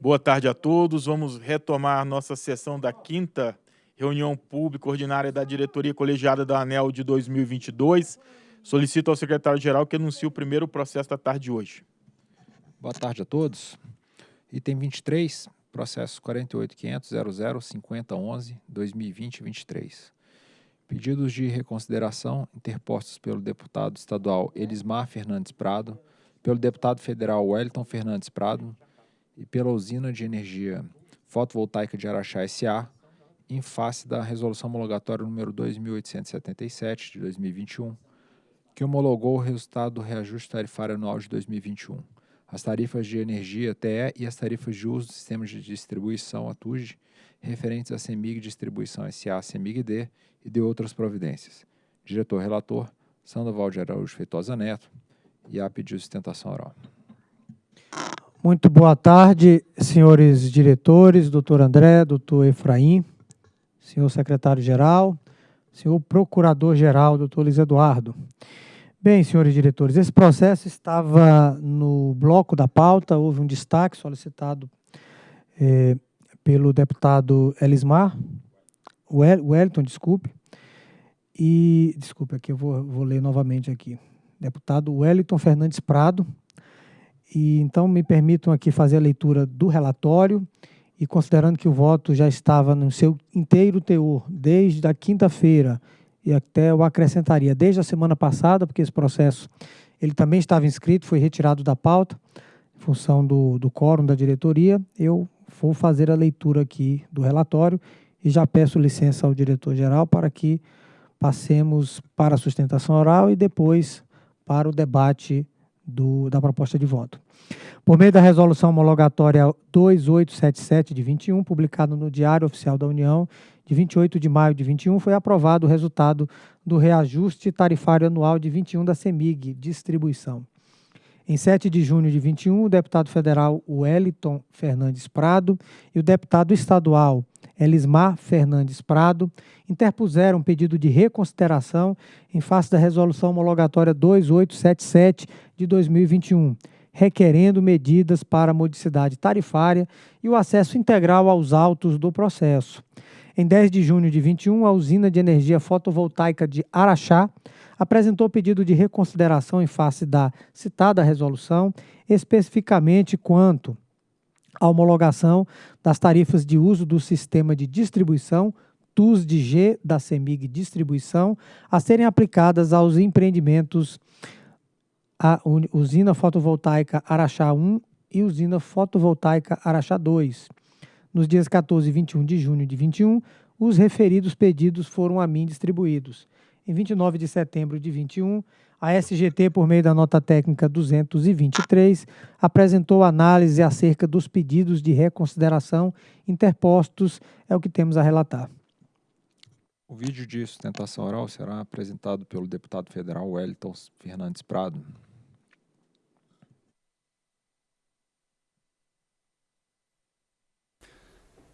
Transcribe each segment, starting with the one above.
Boa tarde a todos. Vamos retomar nossa sessão da quinta reunião pública ordinária da diretoria colegiada da ANEL de 2022. Solicito ao secretário-geral que anuncie o primeiro processo da tarde de hoje. Boa tarde a todos. Item 23, processo 48.500.00.5011.2020-23. Pedidos de reconsideração interpostos pelo deputado estadual Elismar Fernandes Prado, pelo deputado federal Wellington Fernandes Prado e pela usina de energia fotovoltaica de Araxá S.A., em face da resolução homologatória número 2877 de 2021, que homologou o resultado do reajuste tarifário anual de 2021, as tarifas de energia TE e as tarifas de uso do sistema de distribuição ATUG, referentes à CEMIG Distribuição SA, CEMIG-D e de outras providências. Diretor-relator, Sandoval de Araújo Feitosa Neto, e a pedido de sustentação oral. Muito boa tarde, senhores diretores, doutor André, doutor Efraim, senhor secretário-geral, senhor procurador-geral, doutor Luiz Eduardo. Bem, senhores diretores, esse processo estava no bloco da pauta, houve um destaque solicitado eh, pelo deputado Elismar, Wellington, desculpe, e, desculpe, aqui eu vou, vou ler novamente aqui, deputado Wellington Fernandes Prado, e então me permitam aqui fazer a leitura do relatório, e considerando que o voto já estava no seu inteiro teor, desde a quinta-feira, e até eu acrescentaria desde a semana passada, porque esse processo ele também estava inscrito, foi retirado da pauta, em função do, do quórum da diretoria, eu vou fazer a leitura aqui do relatório e já peço licença ao diretor-geral para que passemos para a sustentação oral e depois para o debate do, da proposta de voto. Por meio da resolução homologatória 2877 de 21, publicada no Diário Oficial da União, de 28 de maio de 21, foi aprovado o resultado do reajuste tarifário anual de 21 da CEMIG, distribuição. Em 7 de junho de 21, o deputado federal Wellington Fernandes Prado e o deputado estadual Elismar Fernandes Prado interpuseram um pedido de reconsideração em face da resolução homologatória 2877 de 2021, requerendo medidas para a modicidade tarifária e o acesso integral aos autos do processo. Em 10 de junho de 21, a usina de energia fotovoltaica de Araxá apresentou pedido de reconsideração em face da citada resolução, especificamente quanto à homologação das tarifas de uso do sistema de distribuição TUS de G da CEMIG Distribuição a serem aplicadas aos empreendimentos a usina fotovoltaica Araxá 1 e usina fotovoltaica Araxá 2. Nos dias 14 e 21 de junho de 21, os referidos pedidos foram a mim distribuídos. Em 29 de setembro de 21, a SGT, por meio da nota técnica 223, apresentou análise acerca dos pedidos de reconsideração interpostos, é o que temos a relatar. O vídeo de sustentação oral será apresentado pelo deputado federal Wellington Fernandes Prado.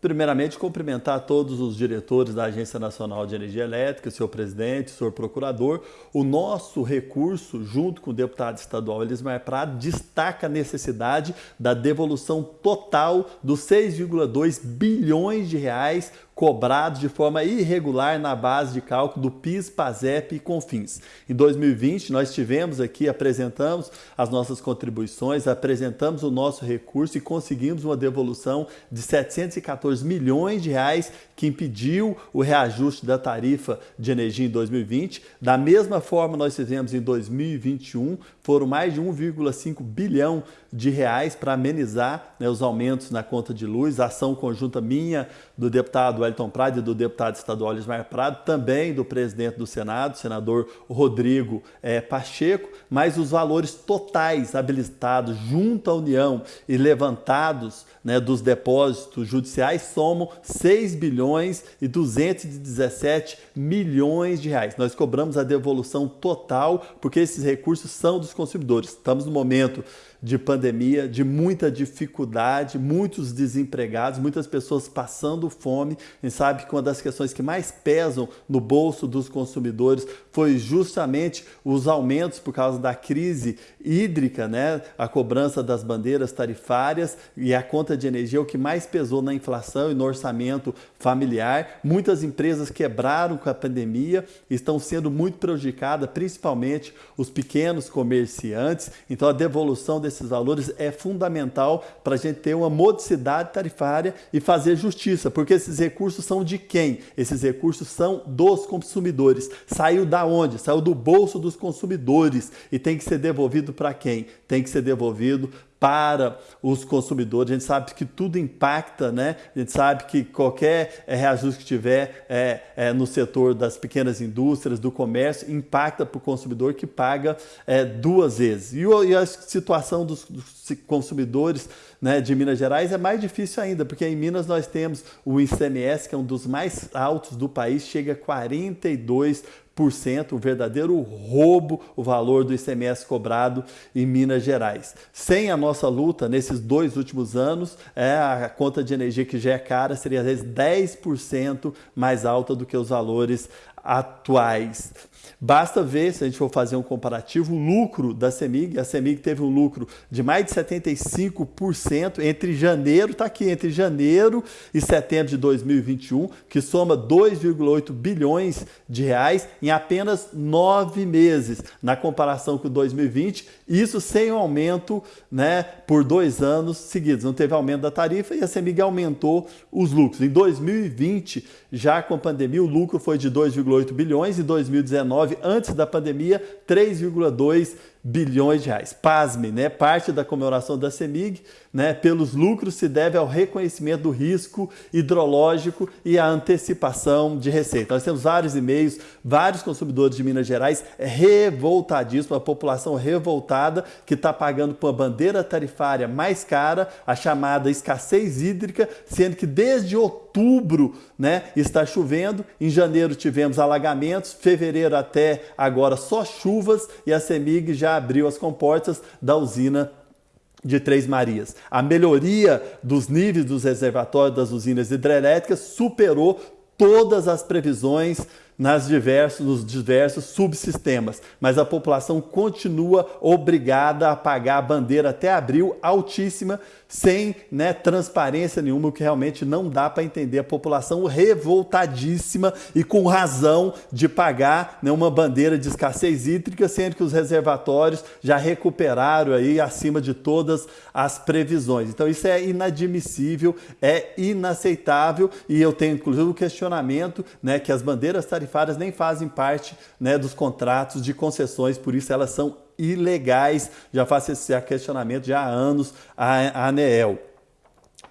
Primeiramente, cumprimentar todos os diretores da Agência Nacional de Energia Elétrica, senhor presidente, senhor procurador. O nosso recurso, junto com o deputado estadual Elismar Prado, destaca a necessidade da devolução total dos 6,2 bilhões de reais cobrados de forma irregular na base de cálculo do PIS, PASEP e CONFINS. Em 2020, nós tivemos aqui, apresentamos as nossas contribuições, apresentamos o nosso recurso e conseguimos uma devolução de 714 milhões de reais que impediu o reajuste da tarifa de energia em 2020. Da mesma forma, nós fizemos em 2021, foram mais de 1,5 bilhão de reais para amenizar né, os aumentos na conta de luz, ação conjunta minha, do deputado Wellington Prado e do deputado estadual Lismar Prado, também do presidente do Senado, senador Rodrigo é, Pacheco, mas os valores totais habilitados junto à União e levantados né, dos depósitos judiciais somam 6 bilhões e 217 milhões de reais. Nós cobramos a devolução total porque esses recursos são dos consumidores. Estamos no momento de pandemia, de muita dificuldade, muitos desempregados, muitas pessoas passando fome. A gente sabe que uma das questões que mais pesam no bolso dos consumidores foi justamente os aumentos por causa da crise hídrica, né? a cobrança das bandeiras tarifárias e a conta de energia, o que mais pesou na inflação e no orçamento familiar. Muitas empresas quebraram com a pandemia, estão sendo muito prejudicadas, principalmente os pequenos comerciantes. Então, a devolução desses valores é fundamental para a gente ter uma modicidade tarifária e fazer justiça, porque esses recursos são de quem? Esses recursos são dos consumidores. Saiu da onde? Saiu do bolso dos consumidores e tem que ser devolvido para quem? Tem que ser devolvido para os consumidores. A gente sabe que tudo impacta, né? A gente sabe que qualquer é, reajuste que tiver é, é, no setor das pequenas indústrias, do comércio, impacta para o consumidor que paga é, duas vezes. E, e, a situação dos, dos consumidores né, de Minas Gerais é mais difícil ainda, porque em Minas nós temos o ICMS, que é um dos mais altos do país, chega a 42 o verdadeiro roubo, o valor do ICMS cobrado em Minas Gerais. Sem a nossa luta nesses dois últimos anos, é, a conta de energia que já é cara seria às vezes 10% mais alta do que os valores atuais. Basta ver, se a gente for fazer um comparativo, o lucro da CEMIG. A CEMIG teve um lucro de mais de 75% entre janeiro, está aqui, entre janeiro e setembro de 2021, que soma 2,8 bilhões de reais em apenas nove meses, na comparação com 2020, isso sem o aumento né, por dois anos seguidos. Não teve aumento da tarifa e a CEMIG aumentou os lucros. Em 2020, já com a pandemia, o lucro foi de 2,8 bilhões, em 2019, antes da pandemia, 3,2 bilhões de reais. Pasme, né? Parte da comemoração da CEMIG, né, pelos lucros se deve ao reconhecimento do risco hidrológico e à antecipação de receita. Nós temos vários e-mails, vários consumidores de Minas Gerais revoltadíssimos, a população revoltada que está pagando por uma bandeira tarifária mais cara, a chamada escassez hídrica, sendo que desde outubro né, está chovendo, em janeiro tivemos alagamentos, fevereiro até agora só chuvas e a CEMIG já abriu as comportas da usina de Três Marias. A melhoria dos níveis dos reservatórios das usinas hidrelétricas superou todas as previsões nas diversos, nos diversos subsistemas, mas a população continua obrigada a pagar a bandeira até abril altíssima, sem né, transparência nenhuma, o que realmente não dá para entender. A população revoltadíssima e com razão de pagar né, uma bandeira de escassez hídrica, sendo que os reservatórios já recuperaram aí acima de todas as previsões. Então isso é inadmissível, é inaceitável e eu tenho inclusive o um questionamento né, que as bandeiras tarifárias nem fazem parte né, dos contratos de concessões, por isso elas são ilegais. Já faço esse questionamento já há anos a ANEEL.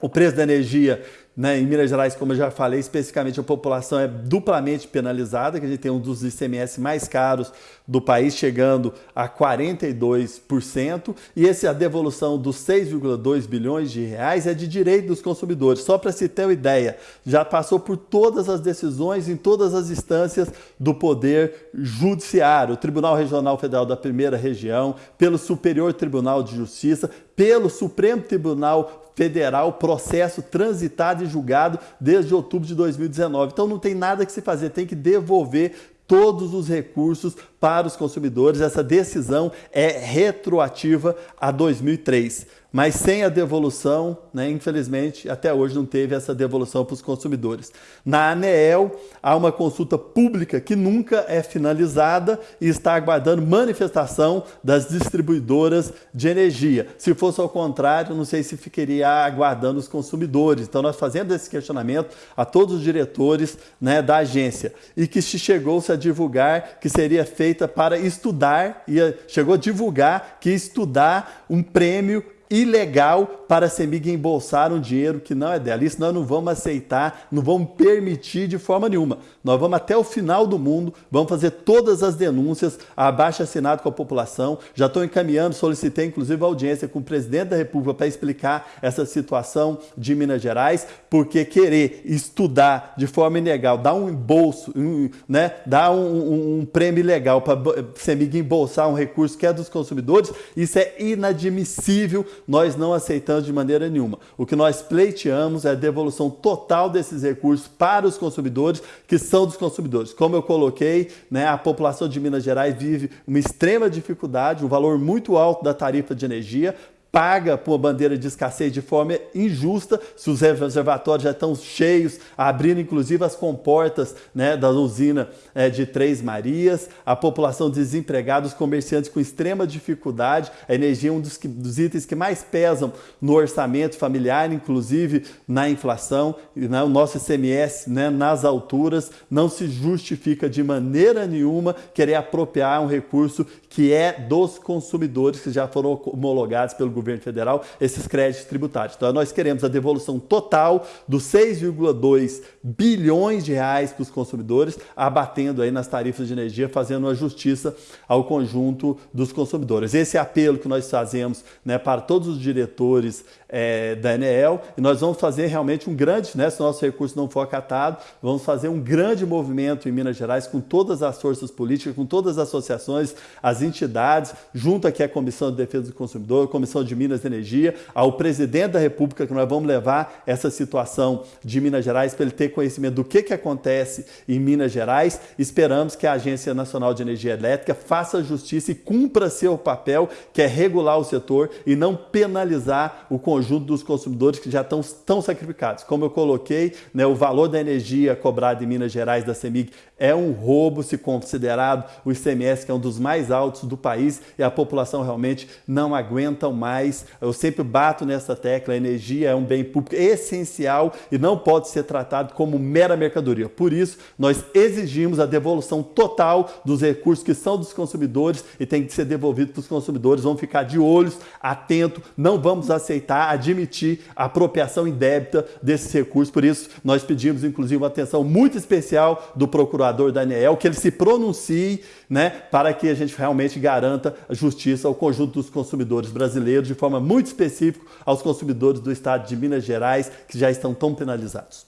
O preço da energia né, em Minas Gerais, como eu já falei, especificamente a população é duplamente penalizada, que a gente tem um dos ICMS mais caros do país, chegando a 42%, e esse, a devolução dos 6,2 bilhões de reais é de direito dos consumidores. Só para se ter uma ideia, já passou por todas as decisões em todas as instâncias do Poder Judiciário, Tribunal Regional Federal da Primeira Região, pelo Superior Tribunal de Justiça, pelo Supremo Tribunal Federal, processo transitado e julgado desde outubro de 2019. Então não tem nada que se fazer, tem que devolver todos os recursos para os consumidores. Essa decisão é retroativa a 2003 mas sem a devolução, né, infelizmente, até hoje não teve essa devolução para os consumidores. Na ANEEL, há uma consulta pública que nunca é finalizada e está aguardando manifestação das distribuidoras de energia. Se fosse ao contrário, não sei se ficaria aguardando os consumidores. Então, nós fazemos esse questionamento a todos os diretores né, da agência e que se chegou-se a divulgar que seria feita para estudar, e chegou a divulgar que estudar um prêmio ilegal para a CEMIG embolsar um dinheiro que não é dela. Isso nós não vamos aceitar, não vamos permitir de forma nenhuma. Nós vamos até o final do mundo, vamos fazer todas as denúncias, abaixo assinado com a população. Já estou encaminhando, solicitei inclusive audiência com o presidente da República para explicar essa situação de Minas Gerais, porque querer estudar de forma ilegal, dar um embolso, um, né, dar um, um, um prêmio ilegal para a CEMIG embolsar um recurso que é dos consumidores, isso é inadmissível nós não aceitamos de maneira nenhuma. O que nós pleiteamos é a devolução total desses recursos para os consumidores, que são dos consumidores. Como eu coloquei, né, a população de Minas Gerais vive uma extrema dificuldade, um valor muito alto da tarifa de energia, paga por bandeira de escassez de forma injusta, se os reservatórios já estão cheios, abrindo inclusive as comportas né, da usina é, de Três Marias, a população desempregada, os comerciantes com extrema dificuldade, a energia é um dos, dos itens que mais pesam no orçamento familiar, inclusive na inflação, né, o nosso ICMS né, nas alturas, não se justifica de maneira nenhuma querer apropriar um recurso que é dos consumidores que já foram homologados pelo governo federal, esses créditos tributários. Então, nós queremos a devolução total dos 6,2 bilhões de reais para os consumidores, abatendo aí nas tarifas de energia, fazendo uma justiça ao conjunto dos consumidores. Esse é apelo que nós fazemos né, para todos os diretores é, da Enel e nós vamos fazer realmente um grande, né, se o nosso recurso não for acatado, vamos fazer um grande movimento em Minas Gerais com todas as forças políticas, com todas as associações, as entidades, junto aqui à Comissão de Defesa do Consumidor, Comissão de Minas e Energia, ao presidente da República, que nós vamos levar essa situação de Minas Gerais para ele ter conhecimento do que, que acontece em Minas Gerais. Esperamos que a Agência Nacional de Energia Elétrica faça justiça e cumpra seu papel, que é regular o setor e não penalizar o conjunto conjunto dos consumidores que já estão tão sacrificados. Como eu coloquei, né, o valor da energia cobrada em Minas Gerais da CEMIG é um roubo se considerado o ICMS, que é um dos mais altos do país, e a população realmente não aguenta mais. Eu sempre bato nessa tecla, a energia é um bem público essencial e não pode ser tratado como mera mercadoria. Por isso, nós exigimos a devolução total dos recursos que são dos consumidores e tem que ser devolvido para os consumidores. Vamos ficar de olhos, atento, não vamos aceitar admitir a apropriação indébita desses recursos. Por isso, nós pedimos, inclusive, uma atenção muito especial do procurador Daniel, que ele se pronuncie né, para que a gente realmente garanta justiça ao conjunto dos consumidores brasileiros, de forma muito específica aos consumidores do estado de Minas Gerais, que já estão tão penalizados.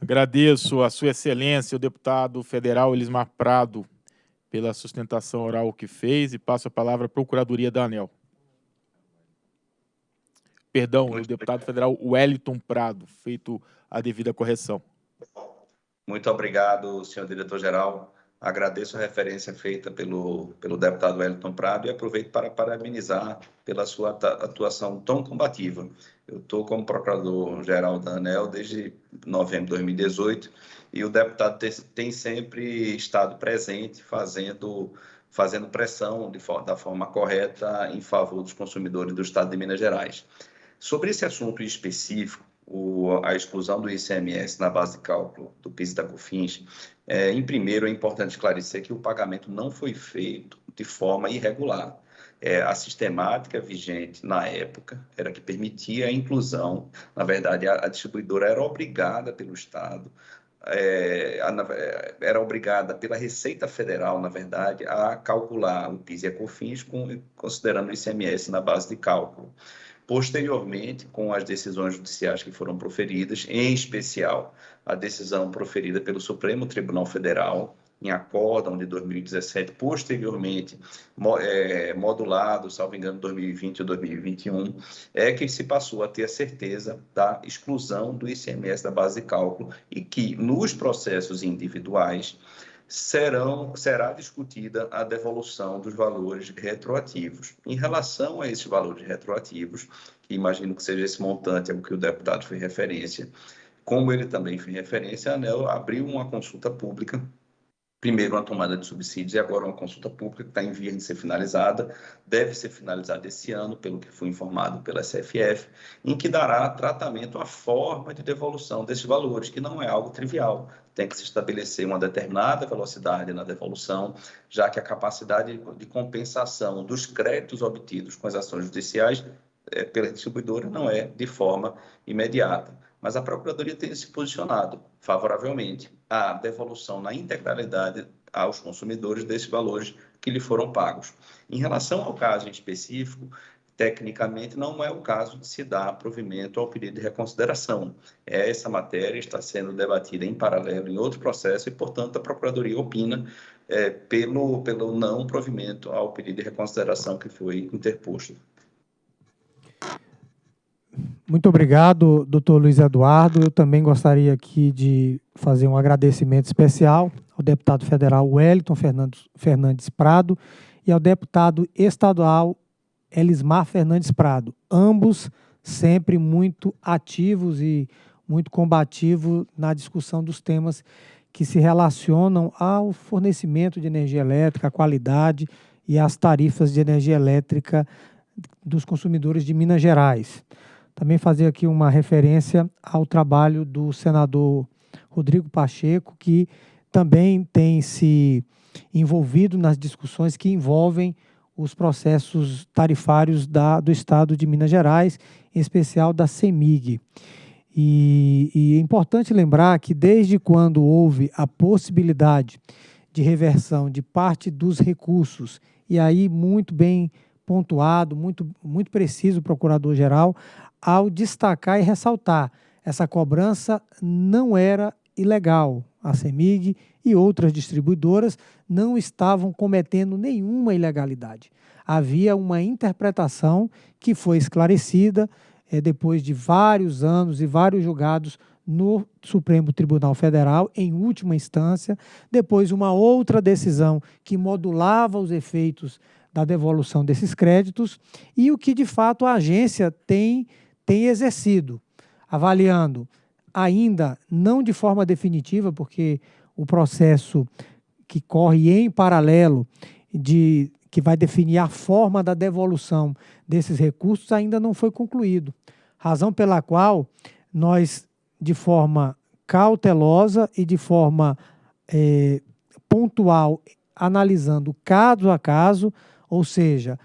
Agradeço a Sua Excelência, o deputado federal Elismar Prado, pela sustentação oral que fez e passo a palavra à Procuradoria da ANEL perdão, o deputado federal Wellington Prado, feito a devida correção. Muito obrigado, senhor diretor-geral. Agradeço a referência feita pelo, pelo deputado Wellington Prado e aproveito para parabenizar pela sua atuação tão combativa. Eu estou como procurador-geral da ANEL desde novembro de 2018 e o deputado tem, tem sempre estado presente fazendo fazendo pressão de, da forma correta em favor dos consumidores do Estado de Minas Gerais. Sobre esse assunto específico, o, a exclusão do ICMS na base de cálculo do PIS e da COFINS, é, em primeiro é importante esclarecer que o pagamento não foi feito de forma irregular. É, a sistemática vigente na época era que permitia a inclusão, na verdade, a, a distribuidora era obrigada pelo Estado é, era obrigada pela Receita Federal, na verdade, a calcular o PIS e a COFINS considerando o ICMS na base de cálculo. Posteriormente, com as decisões judiciais que foram proferidas, em especial a decisão proferida pelo Supremo Tribunal Federal, em acórdão de 2017, posteriormente é, modulado, salvo engano, 2020 ou 2021, é que se passou a ter a certeza da exclusão do ICMS da base de cálculo e que nos processos individuais serão, será discutida a devolução dos valores retroativos. Em relação a esses valores retroativos, que imagino que seja esse montante ao que o deputado fez referência, como ele também fez referência, a ANEL abriu uma consulta pública primeiro uma tomada de subsídios e agora uma consulta pública que está em vias de ser finalizada, deve ser finalizada esse ano, pelo que fui informado pela SFF, em que dará tratamento à forma de devolução desses valores, que não é algo trivial. Tem que se estabelecer uma determinada velocidade na devolução, já que a capacidade de compensação dos créditos obtidos com as ações judiciais é, pela distribuidora não é de forma imediata. Mas a Procuradoria tem se posicionado favoravelmente à devolução na integralidade aos consumidores desses valores que lhe foram pagos. Em relação ao caso em específico, tecnicamente não é o caso de se dar provimento ao pedido de reconsideração. Essa matéria está sendo debatida em paralelo em outro processo e, portanto, a Procuradoria opina é, pelo, pelo não provimento ao pedido de reconsideração que foi interposto. Muito obrigado, doutor Luiz Eduardo. Eu também gostaria aqui de fazer um agradecimento especial ao deputado federal Wellington Fernandes, Prado e ao deputado estadual Elismar Fernandes Prado, ambos sempre muito ativos e muito combativos na discussão dos temas que se relacionam ao fornecimento de energia elétrica, a qualidade e as tarifas de energia elétrica dos consumidores de Minas Gerais. Também fazer aqui uma referência ao trabalho do senador Rodrigo Pacheco, que também tem se envolvido nas discussões que envolvem os processos tarifários da, do Estado de Minas Gerais, em especial da CEMIG. E, e é importante lembrar que desde quando houve a possibilidade de reversão de parte dos recursos, e aí muito bem pontuado, muito, muito preciso o Procurador-Geral, ao destacar e ressaltar, essa cobrança não era ilegal. A CEMIG e outras distribuidoras não estavam cometendo nenhuma ilegalidade. Havia uma interpretação que foi esclarecida é, depois de vários anos e vários julgados no Supremo Tribunal Federal, em última instância, depois uma outra decisão que modulava os efeitos da devolução desses créditos e o que de fato a agência tem, tem exercido, avaliando ainda não de forma definitiva, porque o processo que corre em paralelo de que vai definir a forma da devolução desses recursos ainda não foi concluído. Razão pela qual nós, de forma cautelosa e de forma é, pontual, analisando caso a caso, ou seja,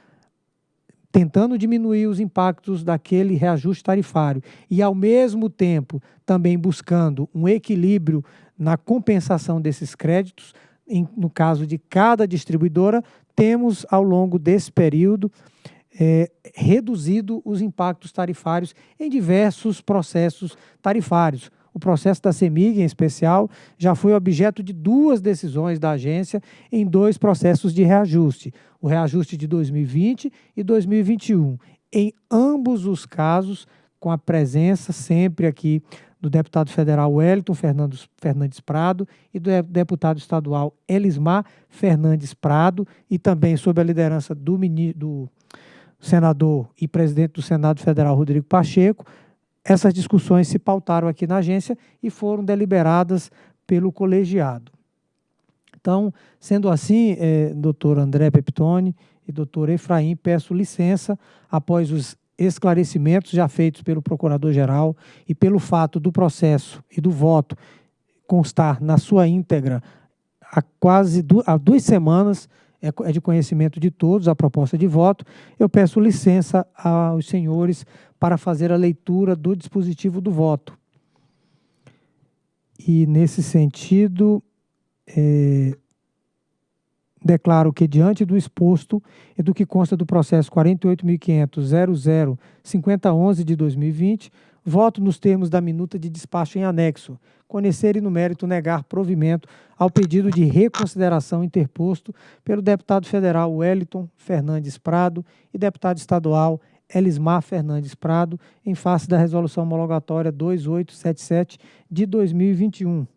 tentando diminuir os impactos daquele reajuste tarifário e, ao mesmo tempo, também buscando um equilíbrio na compensação desses créditos, em, no caso de cada distribuidora, temos, ao longo desse período, é, reduzido os impactos tarifários em diversos processos tarifários. O processo da CEMIG, em especial, já foi objeto de duas decisões da agência em dois processos de reajuste, o reajuste de 2020 e 2021. Em ambos os casos, com a presença sempre aqui do deputado federal Wellington Fernandes, Prado e do deputado estadual Elismar Fernandes Prado, e também sob a liderança do, do senador e presidente do Senado Federal Rodrigo Pacheco. Essas discussões se pautaram aqui na agência e foram deliberadas pelo colegiado. Então, sendo assim, eh, doutor André Peptoni e doutor Efraim, peço licença após os esclarecimentos já feitos pelo Procurador-Geral e pelo fato do processo e do voto constar na sua íntegra há quase du há duas semanas, é, é de conhecimento de todos a proposta de voto, eu peço licença aos senhores para fazer a leitura do dispositivo do voto. E, nesse sentido, é, Declaro que, diante do exposto e do que consta do processo 48.500.00.5011 de 2020, voto nos termos da minuta de despacho em anexo, conhecer e no mérito negar provimento ao pedido de reconsideração interposto pelo deputado federal Wellington Fernandes Prado e deputado estadual Elismar Fernandes Prado, em face da resolução homologatória 2877 de 2021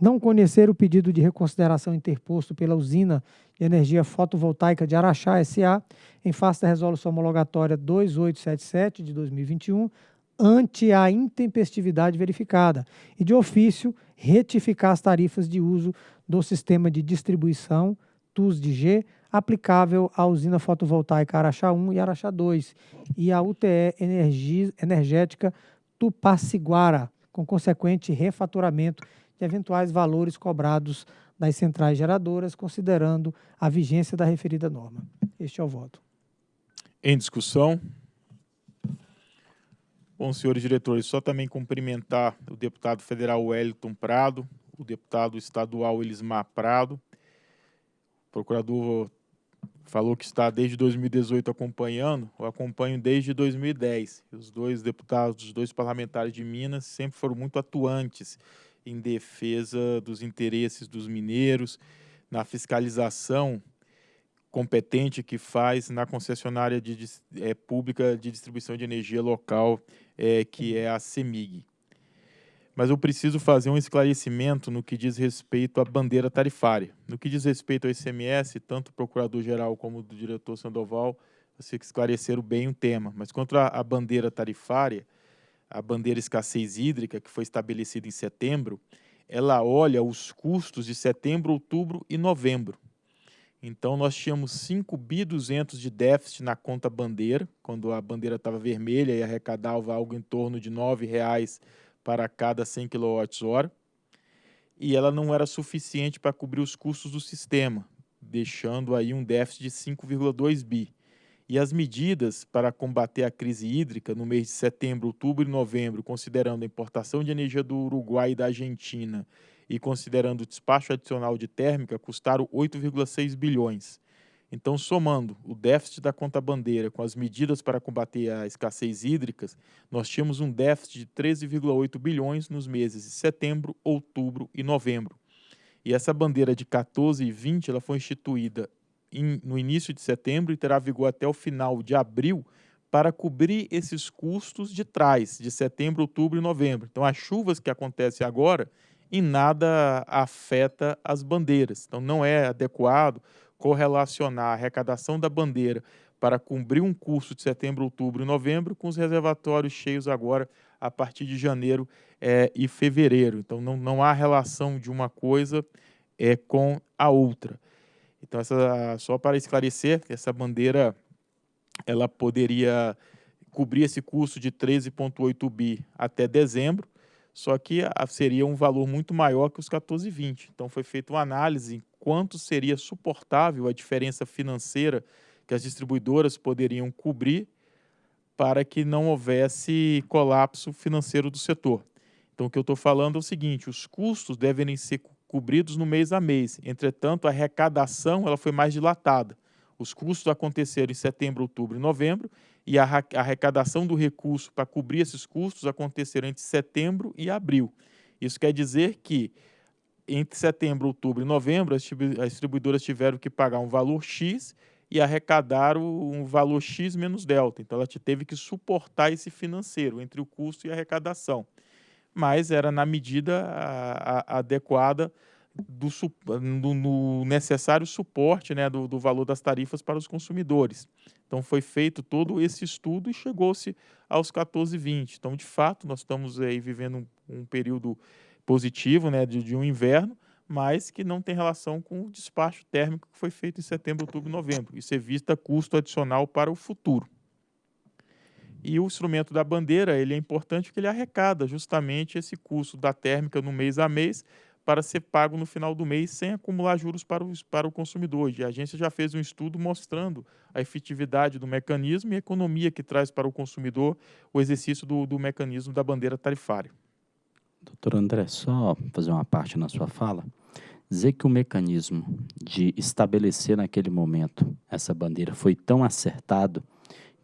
não conhecer o pedido de reconsideração interposto pela usina de energia fotovoltaica de Araxá SA, em face da resolução homologatória 2877 de 2021, ante a intempestividade verificada, e de ofício retificar as tarifas de uso do sistema de distribuição TUS-G aplicável à usina fotovoltaica Araxá 1 e Araxá 2 e à UTE Energia, Energética Tupaciguara, com consequente refaturamento de eventuais valores cobrados das centrais geradoras, considerando a vigência da referida norma. Este é o voto. Em discussão. Bom, senhores diretores, só também cumprimentar o deputado federal Wellington Prado, o deputado estadual Elismar Prado, o procurador falou que está desde 2018 acompanhando, eu acompanho desde 2010. Os dois deputados, os dois parlamentares de Minas sempre foram muito atuantes em defesa dos interesses dos mineiros, na fiscalização competente que faz na concessionária de, é, pública de distribuição de energia local, é, que é a CEMIG. Mas eu preciso fazer um esclarecimento no que diz respeito à bandeira tarifária. No que diz respeito ao ICMS, tanto o procurador-geral como o diretor Sandoval, vocês esclareceram bem o tema. Mas quanto à bandeira tarifária, a bandeira escassez hídrica, que foi estabelecida em setembro, ela olha os custos de setembro, outubro e novembro. Então, nós tínhamos 5 bi 200 de déficit na conta bandeira, quando a bandeira estava vermelha e arrecadava algo em torno de R$ 9,00 para cada 100 kWh, e ela não era suficiente para cobrir os custos do sistema, deixando aí um déficit de 5,2 bi. E as medidas para combater a crise hídrica no mês de setembro, outubro e novembro, considerando a importação de energia do Uruguai e da Argentina e considerando o despacho adicional de térmica, custaram 8,6 bilhões. Então, somando o déficit da conta bandeira com as medidas para combater a escassez hídrica, nós tínhamos um déficit de 13,8 bilhões nos meses de setembro, outubro e novembro. E essa bandeira de 14 e 20 ela foi instituída in, no início de setembro e terá vigor até o final de abril para cobrir esses custos de trás, de setembro, outubro e novembro. Então, as chuvas que acontecem agora, em nada afeta as bandeiras. Então, não é adequado correlacionar a arrecadação da bandeira para cumprir um custo de setembro, outubro e novembro com os reservatórios cheios agora a partir de janeiro é, e fevereiro. Então, não, não há relação de uma coisa é, com a outra. Então, essa, só para esclarecer, essa bandeira ela poderia cobrir esse custo de 13,8 bi até dezembro, só que seria um valor muito maior que os 14,20. Então, foi feita uma análise em quanto seria suportável a diferença financeira que as distribuidoras poderiam cobrir para que não houvesse colapso financeiro do setor. Então, o que eu estou falando é o seguinte, os custos devem ser cobridos no mês a mês. Entretanto, a arrecadação ela foi mais dilatada. Os custos aconteceram em setembro, outubro e novembro, e a arrecadação do recurso para cobrir esses custos aconteceram entre setembro e abril. Isso quer dizer que entre setembro, outubro e novembro, as distribuidoras tiveram que pagar um valor X e arrecadar um valor X menos delta. Então, ela teve que suportar esse financeiro entre o custo e a arrecadação mas era na medida a, a, adequada do, do, no necessário suporte né, do, do, valor das tarifas para os consumidores. Então, foi feito todo esse estudo e chegou-se aos 14,20. Então, de fato, nós estamos aí vivendo um, um período positivo né, de, de, um inverno, mas que não tem relação com o despacho térmico que foi feito em setembro, outubro e novembro. Isso evita custo adicional para o futuro. E o instrumento da bandeira, ele é importante porque ele arrecada justamente esse custo da térmica no mês a mês para ser pago no final do mês sem acumular juros para o, para o consumidor. E a agência já fez um estudo mostrando a efetividade do mecanismo e a economia que traz para o consumidor o exercício do, do mecanismo da bandeira tarifária. Doutor André, só fazer uma parte na sua fala. Dizer que o mecanismo de estabelecer naquele momento essa bandeira foi tão acertado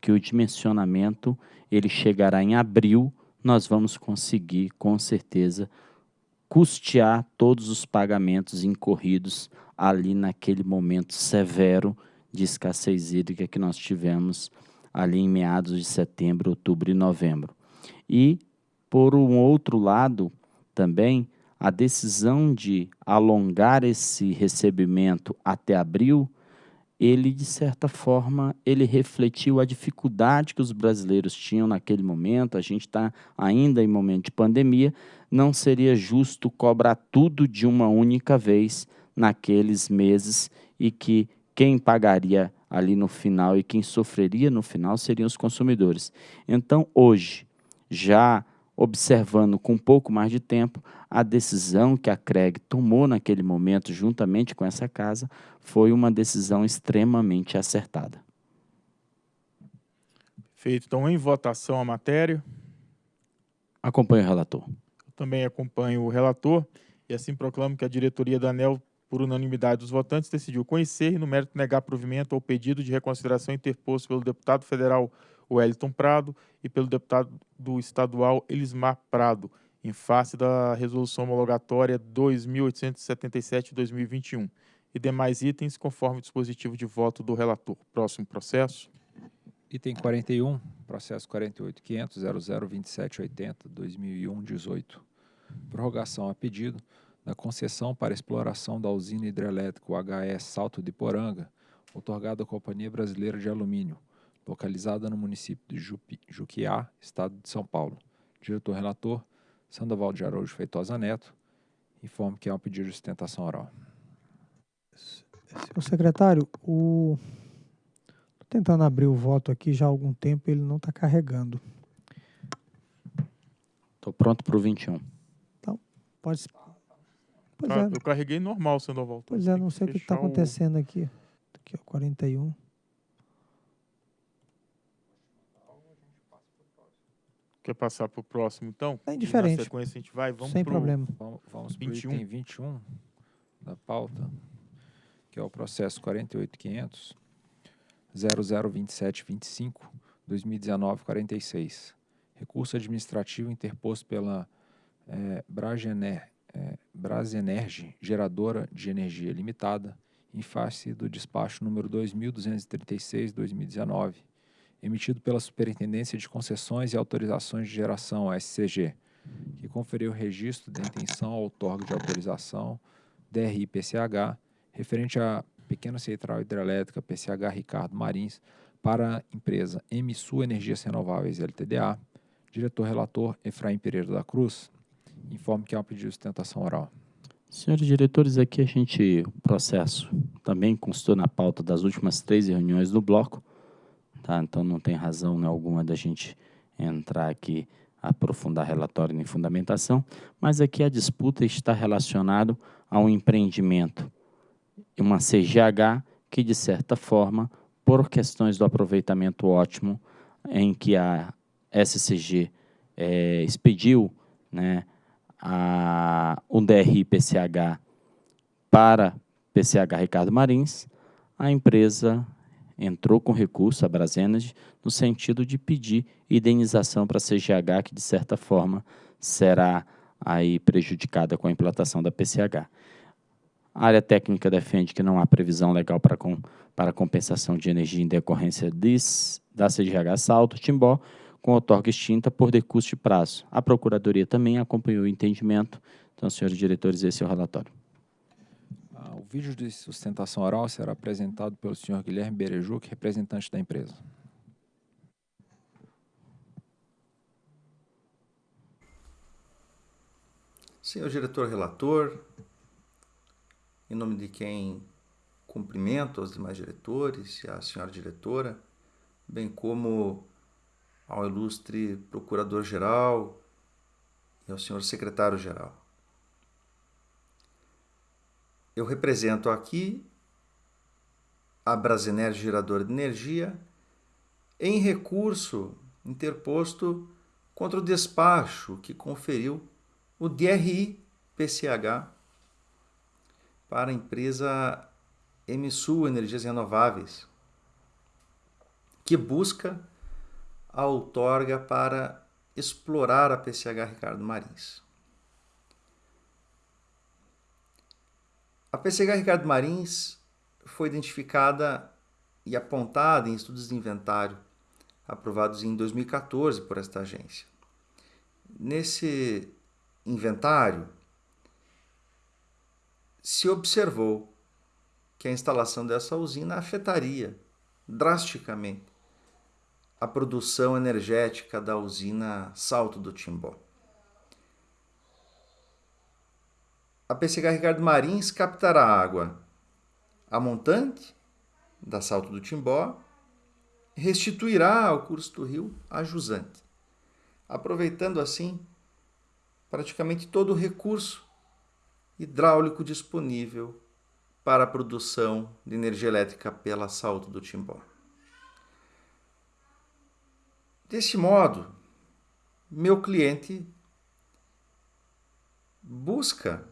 que o dimensionamento ele chegará em abril, nós vamos conseguir com certeza custear todos os pagamentos incorridos ali naquele momento severo de escassez hídrica que nós tivemos ali em meados de setembro, outubro e novembro. E por um outro lado, também a decisão de alongar esse recebimento até abril ele de certa forma ele refletiu a dificuldade que os brasileiros tinham naquele momento. A gente está ainda em momento de pandemia, não seria justo cobrar tudo de uma única vez naqueles meses e que quem pagaria ali no final e quem sofreria no final seriam os consumidores. Então hoje já observando com um pouco mais de tempo, a decisão que a CREG tomou naquele momento, juntamente com essa casa, foi uma decisão extremamente acertada. Feito. Então, em votação a matéria. Acompanho o relator. Eu também acompanho o relator e assim proclamo que a diretoria da ANEL, por unanimidade dos votantes, decidiu conhecer e, no mérito, negar provimento ao pedido de reconsideração interposto pelo deputado federal Wellington Prado e pelo deputado do estadual Elismar Prado, em face da resolução homologatória 2877-2021 e demais itens conforme o dispositivo de voto do relator. Próximo processo. Item 41, processo 48.500.002780-2001-18. Prorrogação a pedido da concessão para exploração da usina hidrelétrica HE Salto de Poranga, otorgada à Companhia Brasileira de Alumínio, localizada no município de Jupi, Juquiá, estado de São Paulo. Diretor-relator, Sandoval de Araújo Feitosa Neto, informe que há um pedido de sustentação oral. Senhor secretário, o... Estou tentando abrir o voto aqui já há algum tempo, ele não está carregando. Estou pronto para o 21. Então, pode... Pois ah, é. Eu carreguei normal, Sandoval. Pois é, não sei o que está acontecendo o... aqui. Aqui, ó, 41. Quer passar para o próximo, então? É indiferente. na sequência a gente vai, vamos Sem pro problema. Vamos, vamos 21. item 21 da pauta, que é o processo 48500 002725 2019-46. Recurso administrativo interposto pela é, Bragener, é, Brasenergy, geradora de energia limitada, em face do despacho número 2236-2019, emitido pela Superintendência de Concessões e Autorizações de Geração, SCG, que conferiu o registro de intenção ao outorga de autorização DRI-PCH, referente à Pequena Central Hidrelétrica PCH Ricardo Marins, para a empresa MSU Energias Renováveis LTDA, diretor-relator Efraim Pereira da Cruz, informe que há um pedido de sustentação oral. Senhores diretores, aqui a gente, o processo também constou na pauta das últimas três reuniões do bloco, Tá? Então não tem razão alguma da gente entrar aqui aprofundar relatório em fundamentação, mas aqui a disputa está relacionada a um empreendimento, uma CGH que, de certa forma, por questões do aproveitamento ótimo, em que a SCG é, expediu né, a, o DRI-PCH para PCH Ricardo Marins, a empresa entrou com recurso, a Brasenergy, no sentido de pedir indenização para a CGH, que de certa forma será aí prejudicada com a implantação da PCH. A área técnica defende que não há previsão legal para, com, para compensação de energia em decorrência des, da CGH Salto, Timbó, com outorga extinta por decurso de prazo. A Procuradoria também acompanhou o entendimento. Então, senhores diretores, esse é o relatório. O vídeo de sustentação oral será apresentado pelo senhor Guilherme Berejuc, representante da empresa. Senhor diretor relator, em nome de quem cumprimento os demais diretores e a senhora diretora, bem como ao ilustre procurador-geral e ao senhor secretário-geral. Eu represento aqui a Brasinergia Geradora de Energia em recurso interposto contra o despacho que conferiu o DRI-PCH para a empresa Emisul Energias Renováveis, que busca a outorga para explorar a PCH Ricardo Marins. A PCH Ricardo Marins foi identificada e apontada em estudos de inventário aprovados em 2014 por esta agência. Nesse inventário, se observou que a instalação dessa usina afetaria drasticamente a produção energética da usina Salto do Timbó. A PCH Ricardo Marins captará água a montante da Salto do Timbó restituirá ao curso do rio a jusante. aproveitando assim praticamente todo o recurso hidráulico disponível para a produção de energia elétrica pela Salto do Timbó. Desse modo, meu cliente busca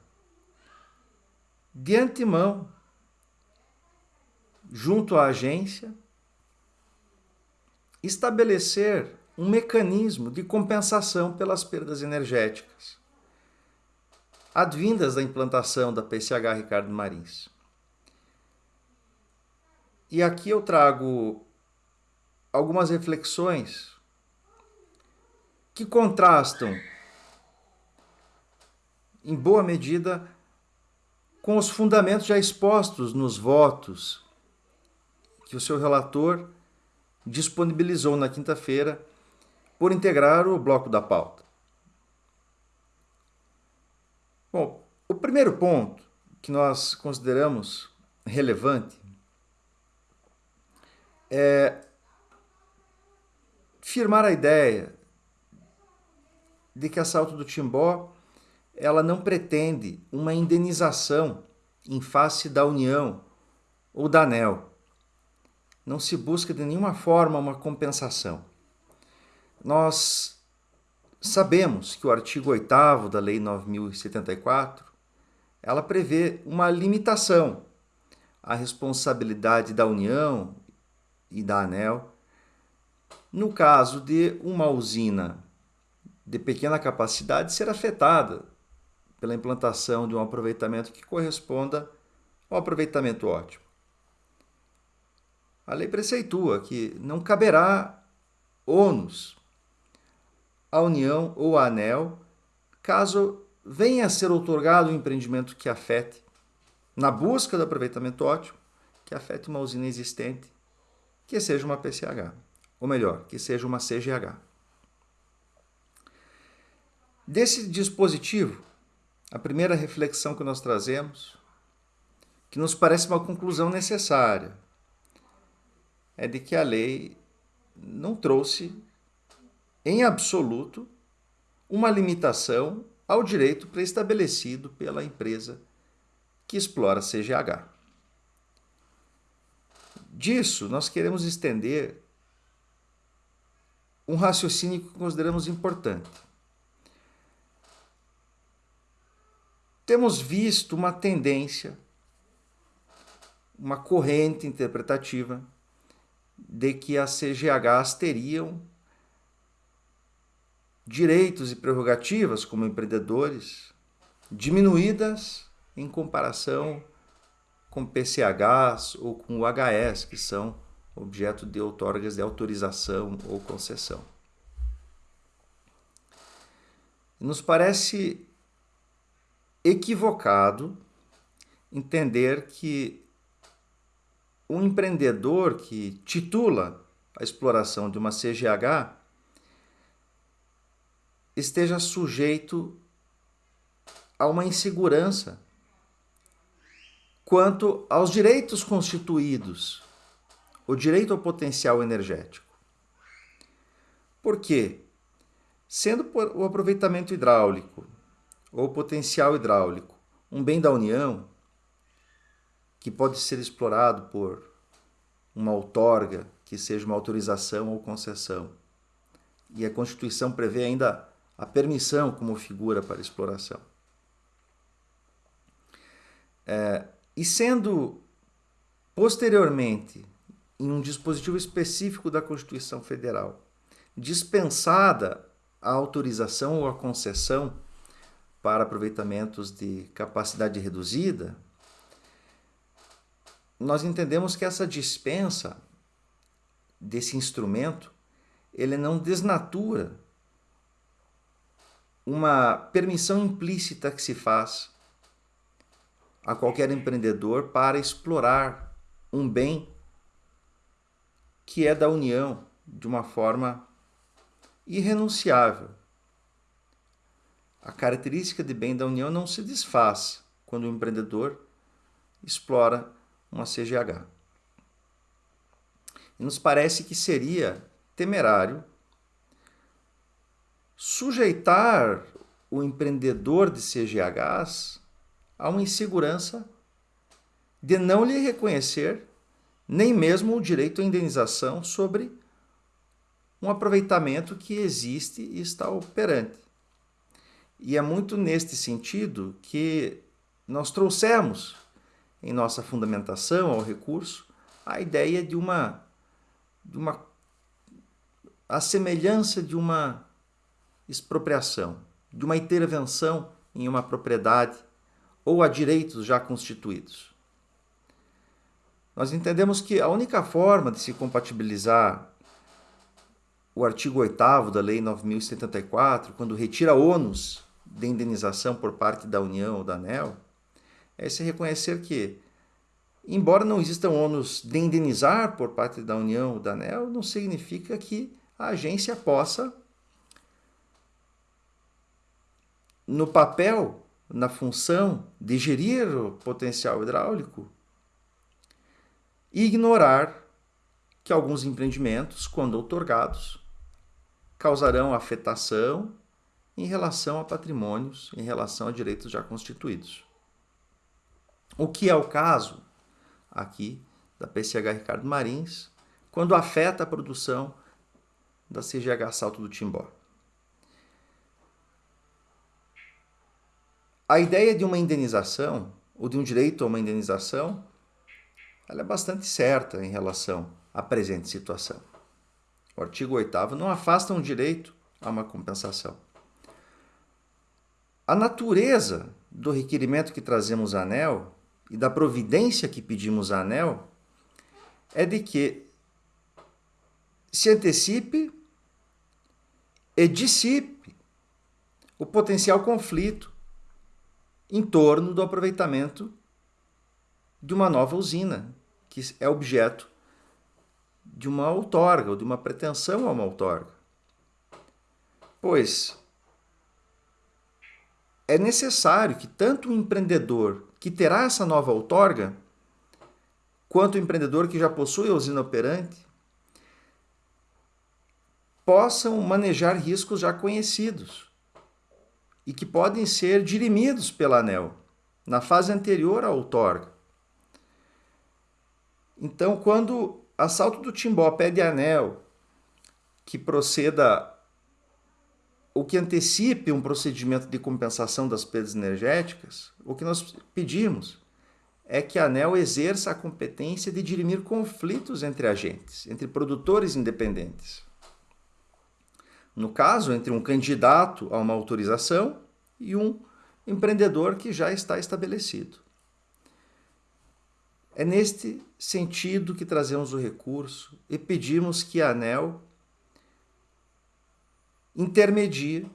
de antemão, junto à agência, estabelecer um mecanismo de compensação pelas perdas energéticas advindas da implantação da PCH Ricardo Marins. E aqui eu trago algumas reflexões que contrastam, em boa medida, com os fundamentos já expostos nos votos que o seu relator disponibilizou na quinta-feira por integrar o bloco da pauta. Bom, o primeiro ponto que nós consideramos relevante é firmar a ideia de que a Salto do Timbó ela não pretende uma indenização em face da União ou da ANEL. Não se busca de nenhuma forma uma compensação. Nós sabemos que o artigo 8 da Lei 9074 ela prevê uma limitação à responsabilidade da União e da ANEL no caso de uma usina de pequena capacidade ser afetada pela implantação de um aproveitamento que corresponda ao aproveitamento ótimo. A lei preceitua que não caberá ônus à União ou à ANEL caso venha a ser otorgado um empreendimento que afete, na busca do aproveitamento ótimo, que afete uma usina existente, que seja uma PCH, ou melhor, que seja uma CGH. Desse dispositivo, a primeira reflexão que nós trazemos, que nos parece uma conclusão necessária, é de que a lei não trouxe, em absoluto, uma limitação ao direito preestabelecido pela empresa que explora CGH. Disso, nós queremos estender um raciocínio que consideramos importante. Temos visto uma tendência, uma corrente interpretativa de que as CGHs teriam direitos e prerrogativas como empreendedores diminuídas em comparação com PCHs ou com UHS, que são objeto de outorgas de autorização ou concessão. Nos parece equivocado entender que um empreendedor que titula a exploração de uma CGH esteja sujeito a uma insegurança quanto aos direitos constituídos, o direito ao potencial energético. Por quê? Sendo o aproveitamento hidráulico ou potencial hidráulico um bem da União que pode ser explorado por uma outorga, que seja uma autorização ou concessão. E a Constituição prevê ainda a permissão como figura para exploração. É, e sendo posteriormente, em um dispositivo específico da Constituição Federal, dispensada a autorização ou a concessão para aproveitamentos de capacidade reduzida, nós entendemos que essa dispensa desse instrumento ele não desnatura uma permissão implícita que se faz a qualquer empreendedor para explorar um bem que é da União de uma forma irrenunciável. A característica de bem da União não se desfaz quando o empreendedor explora uma CGH. E nos parece que seria temerário sujeitar o empreendedor de CGHs a uma insegurança de não lhe reconhecer nem mesmo o direito à indenização sobre um aproveitamento que existe e está operante. E é muito neste sentido que nós trouxemos em nossa fundamentação ao recurso a ideia de uma, de uma a semelhança de uma expropriação, de uma intervenção em uma propriedade ou a direitos já constituídos. Nós entendemos que a única forma de se compatibilizar o artigo 8 da Lei 9.074, quando retira ônus de indenização por parte da União ou da ANEL, é se reconhecer que, embora não existam ônus de indenizar por parte da União ou da ANEL, não significa que a agência possa, no papel, na função de gerir o potencial hidráulico, ignorar que alguns empreendimentos, quando otorgados, causarão afetação em relação a patrimônios, em relação a direitos já constituídos. O que é o caso aqui da PCH Ricardo Marins, quando afeta a produção da CGH Salto do Timbó. A ideia de uma indenização, ou de um direito a uma indenização, ela é bastante certa em relação à presente situação. O artigo 8 não afasta um direito a uma compensação. A natureza do requerimento que trazemos à ANEL e da providência que pedimos à ANEL é de que se antecipe e dissipe o potencial conflito em torno do aproveitamento de uma nova usina, que é objeto de uma outorga ou de uma pretensão a uma outorga. Pois é necessário que tanto o empreendedor que terá essa nova outorga, quanto o empreendedor que já possui a usina operante, possam manejar riscos já conhecidos e que podem ser dirimidos pela ANEL na fase anterior à outorga. Então, quando Assalto do Timbó pede a ANEL que proceda ou que antecipe um procedimento de compensação das perdas energéticas, o que nós pedimos é que a ANEL exerça a competência de dirimir conflitos entre agentes, entre produtores independentes. No caso, entre um candidato a uma autorização e um empreendedor que já está estabelecido. É neste sentido que trazemos o recurso e pedimos que a ANEL intermedie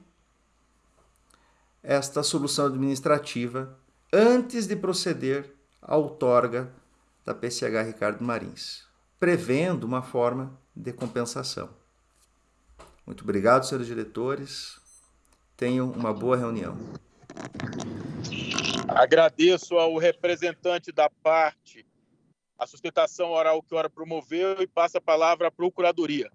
esta solução administrativa antes de proceder à outorga da PCH Ricardo Marins, prevendo uma forma de compensação. Muito obrigado, senhores diretores. Tenham uma boa reunião. Agradeço ao representante da parte a sustentação oral que ora promoveu e passa a palavra à Procuradoria.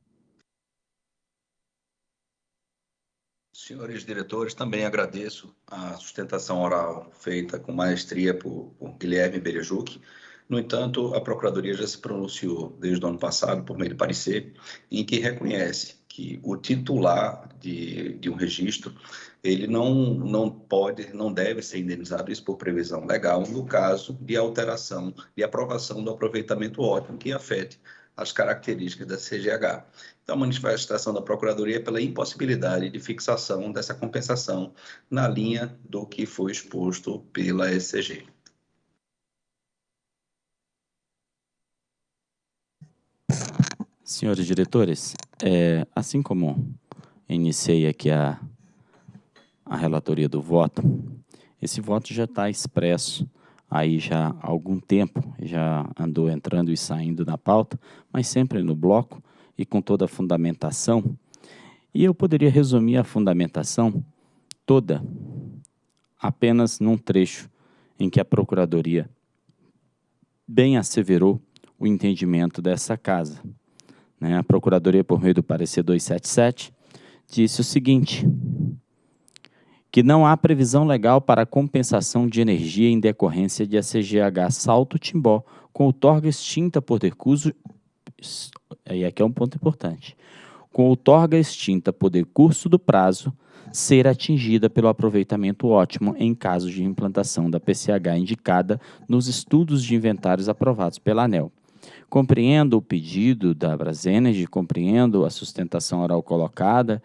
Senhores diretores, também agradeço a sustentação oral feita com maestria por, por Guilherme Berejuc. No entanto, a Procuradoria já se pronunciou desde o ano passado, por meio de parecer, em que reconhece que o titular de, de um registro ele não, não pode, não deve ser indenizado, isso por previsão legal, no caso de alteração e aprovação do aproveitamento ótimo que afete as características da CGH. Então, a manifestação da Procuradoria é pela impossibilidade de fixação dessa compensação na linha do que foi exposto pela SCG. Senhores diretores, é, assim como iniciei aqui a, a relatoria do voto, esse voto já está expresso aí já há algum tempo, já andou entrando e saindo na pauta, mas sempre no bloco e com toda a fundamentação. E eu poderia resumir a fundamentação toda apenas num trecho em que a Procuradoria bem asseverou o entendimento dessa casa. Né? A Procuradoria, por meio do parecer 277, disse o seguinte, que não há previsão legal para compensação de energia em decorrência de a CGH Salto Timbó, com outorga extinta por decurso. E aqui é um ponto importante. Com outorga extinta por decurso do prazo, ser atingida pelo aproveitamento ótimo em caso de implantação da PCH indicada nos estudos de inventários aprovados pela ANEL. Compreendo o pedido da Brasenergy, compreendo a sustentação oral colocada,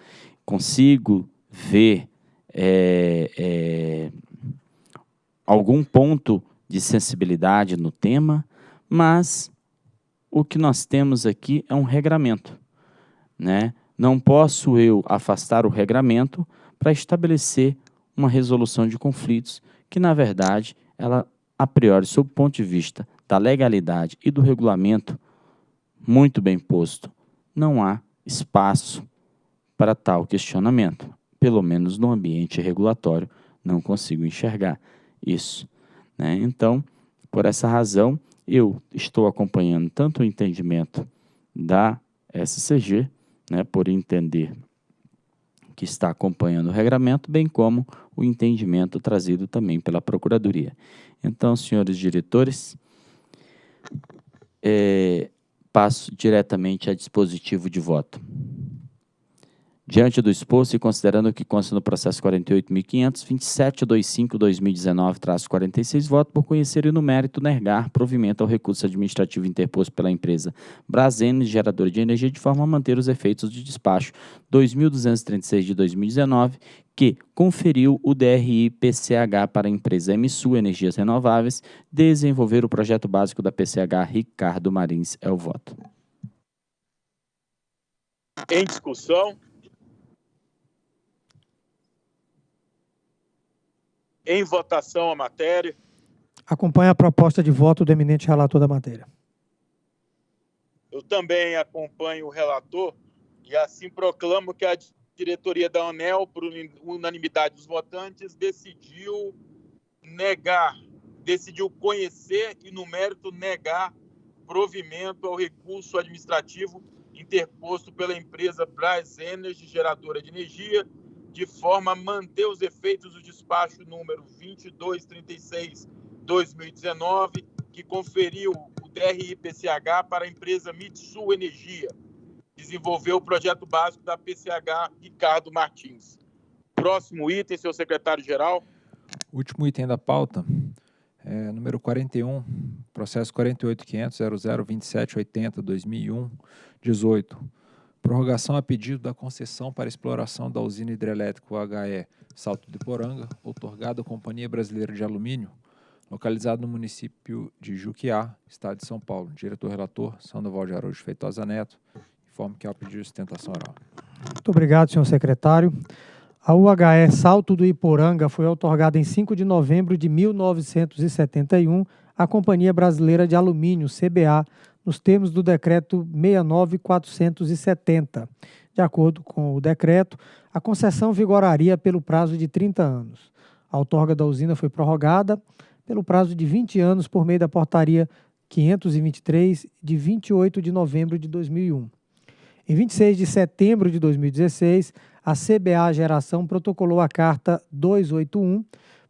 consigo ver é, é, algum ponto de sensibilidade no tema, mas o que nós temos aqui é um regramento. Né? Não posso eu afastar o regramento para estabelecer uma resolução de conflitos que, na verdade, ela, a priori, sob o ponto de vista da legalidade e do regulamento, muito bem posto, não há espaço para tal questionamento pelo menos no ambiente regulatório, não consigo enxergar isso. Né? Então, por essa razão, eu estou acompanhando tanto o entendimento da SCG, né, por entender que está acompanhando o regramento, bem como o entendimento trazido também pela Procuradoria. Então, senhores diretores, é, passo diretamente a dispositivo de voto. Diante do exposto e considerando que consta no processo 48.500.2725.2019-46, voto por conhecer e no mérito negar provimento ao recurso administrativo interposto pela empresa Brasene, geradora de energia, de forma a manter os efeitos de despacho 2.236 de 2019, que conferiu o DRI PCH para a empresa MSU Energias Renováveis, desenvolver o projeto básico da PCH Ricardo Marins é o voto. Em discussão. Em votação a matéria. Acompanha a proposta de voto do eminente relator da matéria. Eu também acompanho o relator e assim proclamo que a diretoria da ANEL, por unanimidade dos votantes, decidiu negar, decidiu conhecer e, no mérito, negar provimento ao recurso administrativo interposto pela empresa Bras Energy, geradora de energia, de forma a manter os efeitos do despacho número 2236-2019, que conferiu o DRI-PCH para a empresa Mitsu Energia, desenvolveu o projeto básico da PCH Ricardo Martins. Próximo item, senhor secretário-geral. Último item da pauta, é, número 41, processo 48.500.002780-2001, 18 Prorrogação a pedido da concessão para exploração da usina hidrelétrica UHE Salto de Poranga, outorgada à Companhia Brasileira de Alumínio, localizado no município de Juquiá, estado de São Paulo. Diretor-relator, Sandoval de Araújo Feitosa Neto, informe que há o pedido de sustentação oral. Muito obrigado, senhor secretário. A UHE Salto do Iporanga foi outorgada em 5 de novembro de 1971 à Companhia Brasileira de Alumínio, CBA, nos termos do decreto 69470. De acordo com o decreto, a concessão vigoraria pelo prazo de 30 anos. A outorga da usina foi prorrogada pelo prazo de 20 anos por meio da portaria 523 de 28 de novembro de 2001. Em 26 de setembro de 2016, a CBA Geração protocolou a carta 281,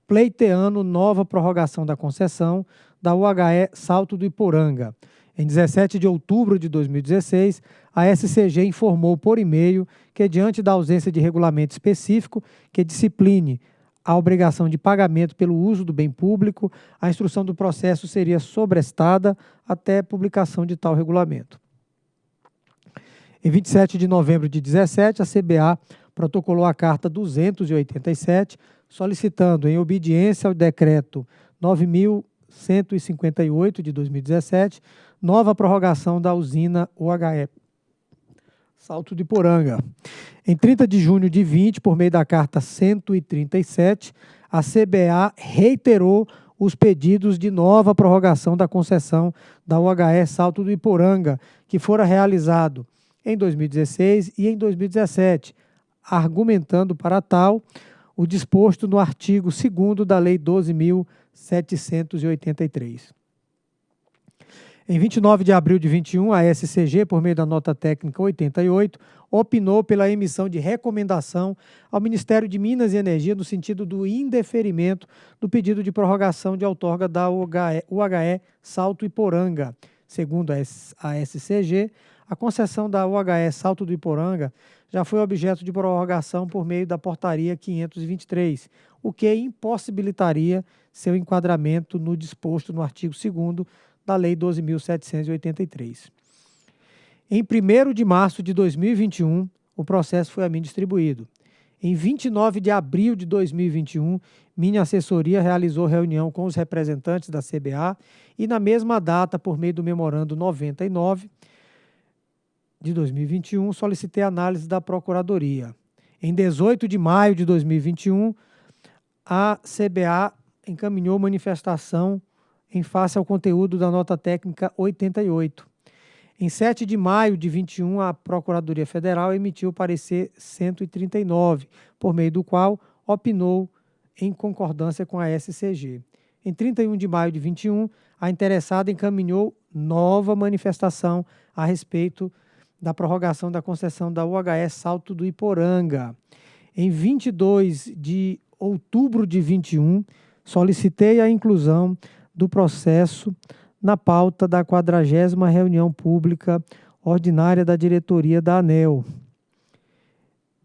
pleiteando nova prorrogação da concessão da UHE Salto do Iporanga, em 17 de outubro de 2016, a SCG informou por e-mail que, diante da ausência de regulamento específico que discipline a obrigação de pagamento pelo uso do bem público, a instrução do processo seria sobrestada até publicação de tal regulamento. Em 27 de novembro de 2017, a CBA protocolou a Carta 287, solicitando, em obediência ao Decreto 9.158 de 2017, nova prorrogação da usina UHE Salto de Poranga. Em 30 de junho de 20, por meio da carta 137, a CBA reiterou os pedidos de nova prorrogação da concessão da UHE Salto do Iporanga, que fora realizado em 2016 e em 2017, argumentando para tal o disposto no artigo 2 da Lei 12.783. Em 29 de abril de 21, a SCG, por meio da nota técnica 88, opinou pela emissão de recomendação ao Ministério de Minas e Energia no sentido do indeferimento do pedido de prorrogação de outorga da UHE, UHE Salto Iporanga. Segundo a SCG, a concessão da UHE Salto do Iporanga já foi objeto de prorrogação por meio da portaria 523, o que impossibilitaria seu enquadramento no disposto no artigo 2 da Lei 12.783. Em 1 de março de 2021, o processo foi a mim distribuído. Em 29 de abril de 2021, minha assessoria realizou reunião com os representantes da CBA e, na mesma data, por meio do memorando 99 de 2021, solicitei análise da Procuradoria. Em 18 de maio de 2021, a CBA encaminhou manifestação em face ao conteúdo da nota técnica 88. Em 7 de maio de 21, a Procuradoria Federal emitiu o parecer 139, por meio do qual opinou em concordância com a SCG. Em 31 de maio de 21, a interessada encaminhou nova manifestação a respeito da prorrogação da concessão da UHS Salto do Iporanga. Em 22 de outubro de 21, solicitei a inclusão do processo na pauta da 40 reunião pública ordinária da diretoria da ANEL.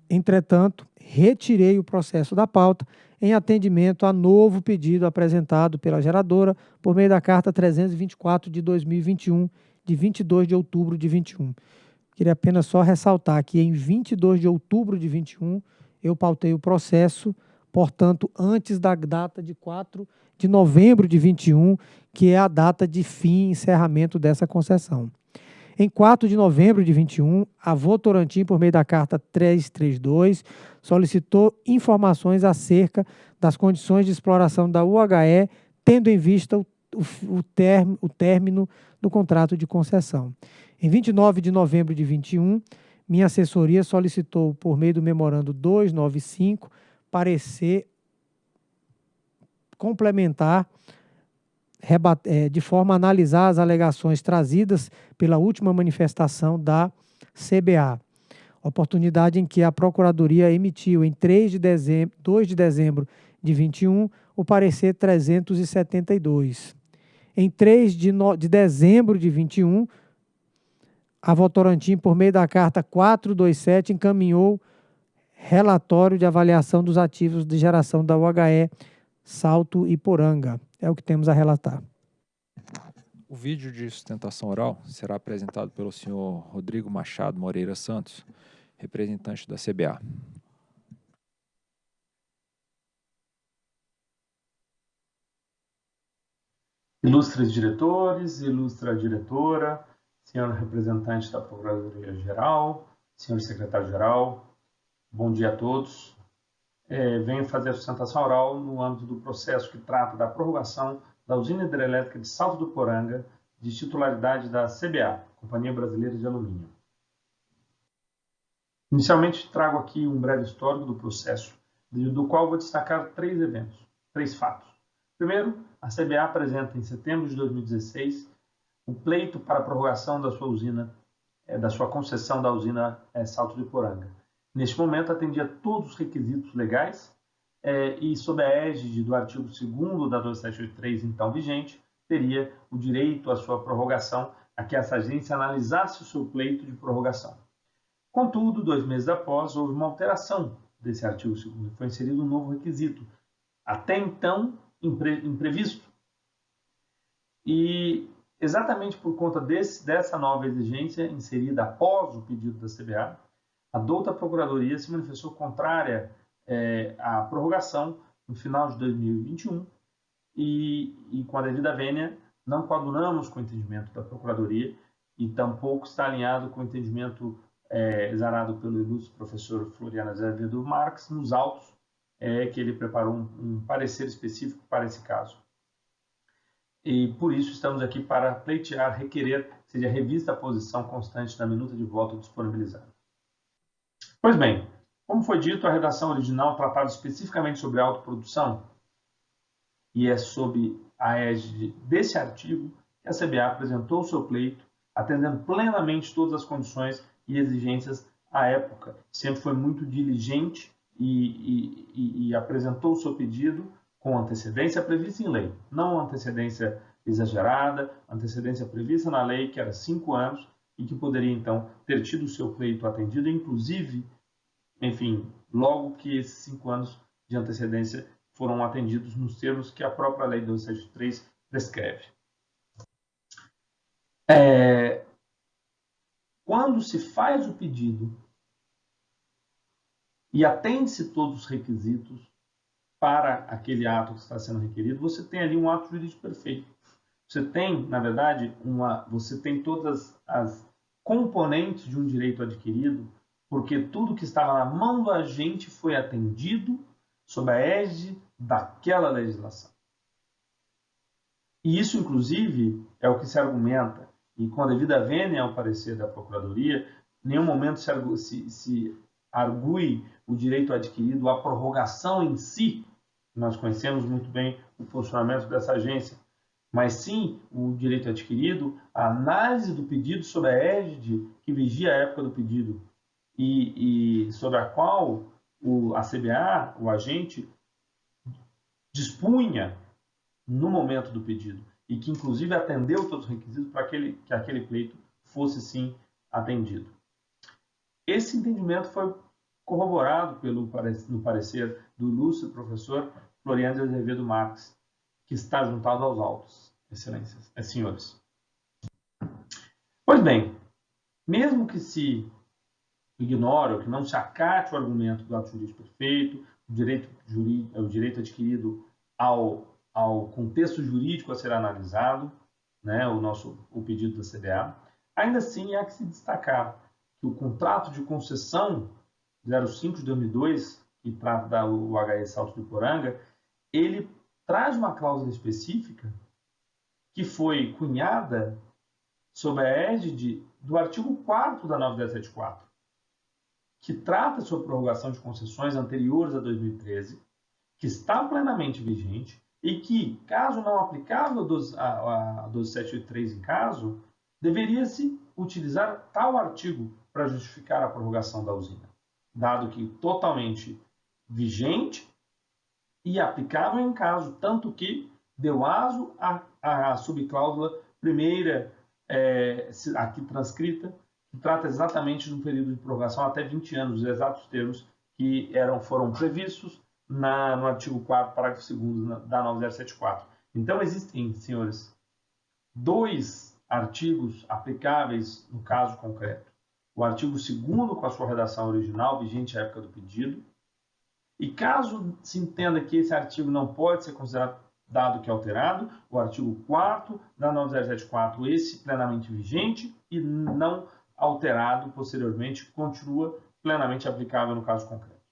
Entretanto, retirei o processo da pauta em atendimento a novo pedido apresentado pela geradora por meio da carta 324 de 2021, de 22 de outubro de 21. Queria apenas só ressaltar que em 22 de outubro de 21 eu pautei o processo, portanto, antes da data de 4 de novembro de 21, que é a data de fim e encerramento dessa concessão. Em 4 de novembro de 21, a Votorantim, por meio da carta 332, solicitou informações acerca das condições de exploração da UHE, tendo em vista o, o, term, o término do contrato de concessão. Em 29 de novembro de 21, minha assessoria solicitou, por meio do memorando 295, parecer complementar é, de forma a analisar as alegações trazidas pela última manifestação da CBA. Oportunidade em que a Procuradoria emitiu em 3 de dezembro, 2 de dezembro de 21 o parecer 372. Em 3 de, no, de dezembro de 21, a Votorantim, por meio da carta 427, encaminhou relatório de avaliação dos ativos de geração da UHE Salto e Poranga. É o que temos a relatar. O vídeo de sustentação oral será apresentado pelo senhor Rodrigo Machado Moreira Santos, representante da CBA. Ilustres diretores, ilustra diretora, senhor representante da Procuradoria-Geral, senhor secretário-geral, bom dia a todos é, venho fazer a sustentação oral no âmbito do processo que trata da prorrogação da usina hidrelétrica de Salto do Poranga, de titularidade da CBA, Companhia Brasileira de Alumínio. Inicialmente, trago aqui um breve histórico do processo, do qual vou destacar três eventos, três fatos. Primeiro, a CBA apresenta em setembro de 2016 o pleito para a prorrogação da sua usina, é, da sua concessão da usina é, Salto do Poranga Neste momento, atendia todos os requisitos legais é, e, sob a égide do artigo 2 da 2783, então vigente, teria o direito à sua prorrogação a que essa agência analisasse o seu pleito de prorrogação. Contudo, dois meses após, houve uma alteração desse artigo 2 foi inserido um novo requisito, até então impre, imprevisto. E exatamente por conta desse, dessa nova exigência inserida após o pedido da CBA, a douta Procuradoria se manifestou contrária é, à prorrogação no final de 2021 e, e, com a devida vênia, não coadunamos com o entendimento da Procuradoria e tampouco está alinhado com o entendimento é, exarado pelo ilustre professor Floriano Azevedo Marques nos autos é, que ele preparou um, um parecer específico para esse caso. E por isso estamos aqui para pleitear, requerer que seja revista a posição constante da minuta de voto disponibilizada. Pois bem, como foi dito, a redação original tratava especificamente sobre autoprodução e é sob a égide desse artigo que a CBA apresentou o seu pleito, atendendo plenamente todas as condições e exigências à época. Sempre foi muito diligente e, e, e apresentou o seu pedido com antecedência prevista em lei, não antecedência exagerada, antecedência prevista na lei, que era cinco anos, e que poderia, então, ter tido o seu pleito atendido, inclusive, enfim, logo que esses cinco anos de antecedência foram atendidos nos termos que a própria Lei 273 prescreve. É, quando se faz o pedido e atende-se todos os requisitos para aquele ato que está sendo requerido, você tem ali um ato jurídico perfeito. Você tem, na verdade, uma, você tem todas as componentes de um direito adquirido, porque tudo que estava na mão do agente foi atendido sob a égide daquela legislação. E isso, inclusive, é o que se argumenta, e com a devida vênia ao parecer da Procuradoria, em nenhum momento se, se, se argue o direito adquirido à prorrogação em si. Nós conhecemos muito bem o funcionamento dessa agência, mas sim o direito adquirido, a análise do pedido sob a égide que vigia a época do pedido e, e sobre a qual o, a CBA, o agente, dispunha no momento do pedido e que inclusive atendeu todos os requisitos para aquele, que aquele pleito fosse sim atendido. Esse entendimento foi corroborado pelo no parecer do ilustre professor Floriano de Azevedo Marques, que está juntado aos autos, excelências, é, senhores. Pois bem, mesmo que se ignore ou que não se acate o argumento do ato jurídico perfeito, o direito, jurídico, o direito adquirido ao, ao contexto jurídico a ser analisado, né, o nosso o pedido da CBA, ainda assim há que se destacar que o contrato de concessão 05 de 2002, que trata da UHE Salto do Poranga, ele traz uma cláusula específica que foi cunhada sob a égide do artigo 4 da 9274, que trata sobre prorrogação de concessões anteriores a 2013, que está plenamente vigente e que, caso não aplicável a 12783 em caso, deveria-se utilizar tal artigo para justificar a prorrogação da usina, dado que totalmente vigente e aplicável em caso, tanto que deu aso à, subcláusula primeira, é, aqui transcrita, que trata exatamente de um período de prorrogação até 20 anos, os exatos termos que eram, foram previstos na, no artigo 4 parágrafo 2 da 9074. Então, existem, senhores, dois artigos aplicáveis no caso concreto. O artigo 2 com a sua redação original, vigente à época do pedido, e caso se entenda que esse artigo não pode ser considerado dado que é alterado, o artigo 4 da 9074, esse plenamente vigente e não alterado posteriormente, continua plenamente aplicável no caso concreto.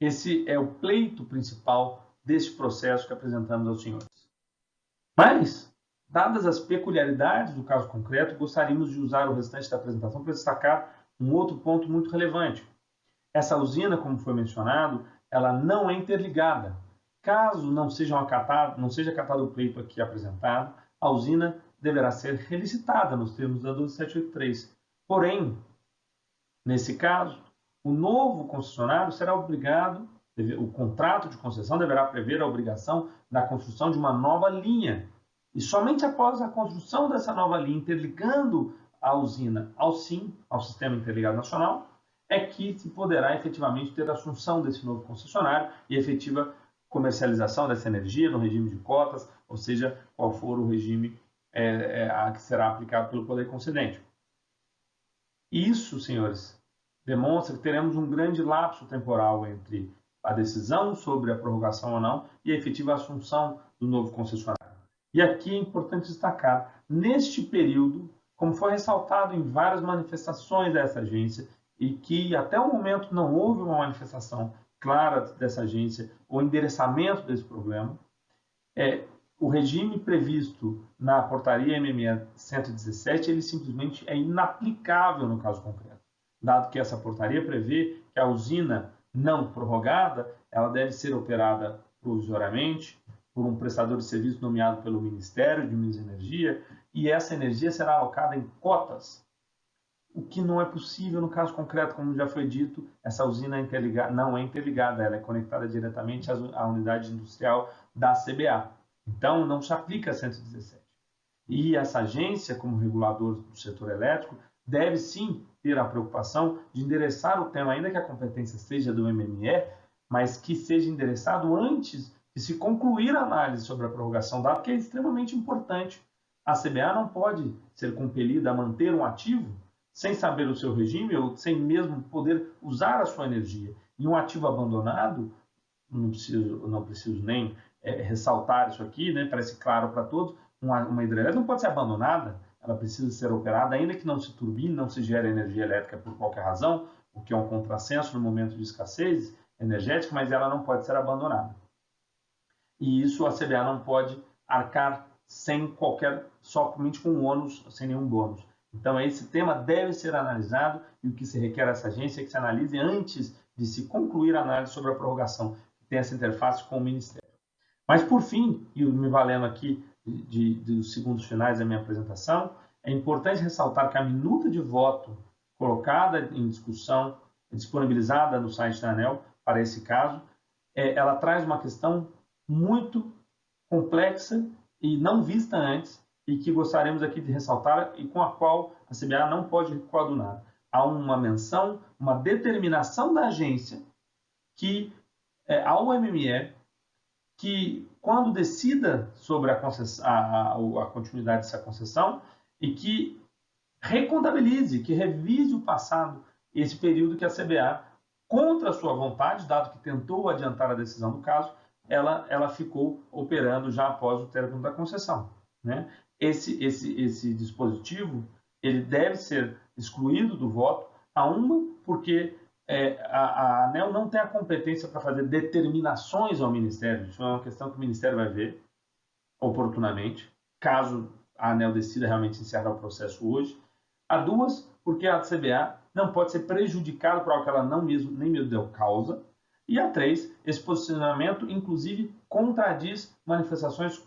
Esse é o pleito principal deste processo que apresentamos aos senhores. Mas, dadas as peculiaridades do caso concreto, gostaríamos de usar o restante da apresentação para destacar um outro ponto muito relevante. Essa usina, como foi mencionado, ela não é interligada. Caso não seja, acatado, não seja acatado o pleito aqui apresentado, a usina deverá ser relicitada nos termos da 12783. Porém, nesse caso, o novo concessionário será obrigado, o contrato de concessão deverá prever a obrigação da construção de uma nova linha. E somente após a construção dessa nova linha, interligando a usina ao SIM, ao Sistema Interligado Nacional, é que se poderá efetivamente ter a assunção desse novo concessionário e efetiva comercialização dessa energia no regime de cotas, ou seja, qual for o regime é, é, a que será aplicado pelo poder concedente. Isso, senhores, demonstra que teremos um grande lapso temporal entre a decisão sobre a prorrogação ou não e a efetiva assunção do novo concessionário. E aqui é importante destacar, neste período, como foi ressaltado em várias manifestações dessa agência, e que até o momento não houve uma manifestação clara dessa agência ou endereçamento desse problema, é, o regime previsto na portaria MME 117 ele simplesmente é inaplicável no caso concreto. Dado que essa portaria prevê que a usina não prorrogada ela deve ser operada provisoriamente por um prestador de serviço nomeado pelo Ministério de Minas e Energia, e essa energia será alocada em cotas, o que não é possível no caso concreto, como já foi dito, essa usina é não é interligada, ela é conectada diretamente à unidade industrial da CBA. Então, não se aplica a 117. E essa agência, como regulador do setor elétrico, deve sim ter a preocupação de endereçar o tema, ainda que a competência seja do MME, mas que seja endereçado antes de se concluir a análise sobre a prorrogação, dado que é extremamente importante. A CBA não pode ser compelida a manter um ativo sem saber o seu regime ou sem mesmo poder usar a sua energia. E um ativo abandonado, não preciso, não preciso nem é, ressaltar isso aqui, né, parece claro para todos, uma, uma hidrelétrica não pode ser abandonada, ela precisa ser operada, ainda que não se turbine, não se gere energia elétrica por qualquer razão, o que é um contrassenso no momento de escassez energética, mas ela não pode ser abandonada. E isso a CBA não pode arcar sem qualquer, somente com ônus, sem nenhum bônus. Então, esse tema deve ser analisado e o que se requer a essa agência é que se analise antes de se concluir a análise sobre a prorrogação, que tem essa interface com o Ministério. Mas, por fim, e me valendo aqui de, de, dos segundos finais da minha apresentação, é importante ressaltar que a minuta de voto colocada em discussão, disponibilizada no site da ANEL, para esse caso, é, ela traz uma questão muito complexa e não vista antes, e que gostaríamos aqui de ressaltar e com a qual a CBA não pode coadunar. Há uma menção, uma determinação da agência que é, ao MME que quando decida sobre a, a, a, a continuidade dessa concessão e que recontabilize, que revise o passado, esse período que a CBA, contra sua vontade, dado que tentou adiantar a decisão do caso, ela, ela ficou operando já após o término da concessão. Né? Esse, esse, esse dispositivo ele deve ser excluído do voto, a uma, porque é, a, a, ANEL não tem a competência para fazer determinações ao Ministério, isso é uma questão que o Ministério vai ver oportunamente, caso a ANEL decida realmente encerrar o processo hoje. A duas, porque a CBA não pode ser prejudicada por algo que ela não mesmo, nem mesmo deu causa. E a três, esse posicionamento, inclusive, contradiz manifestações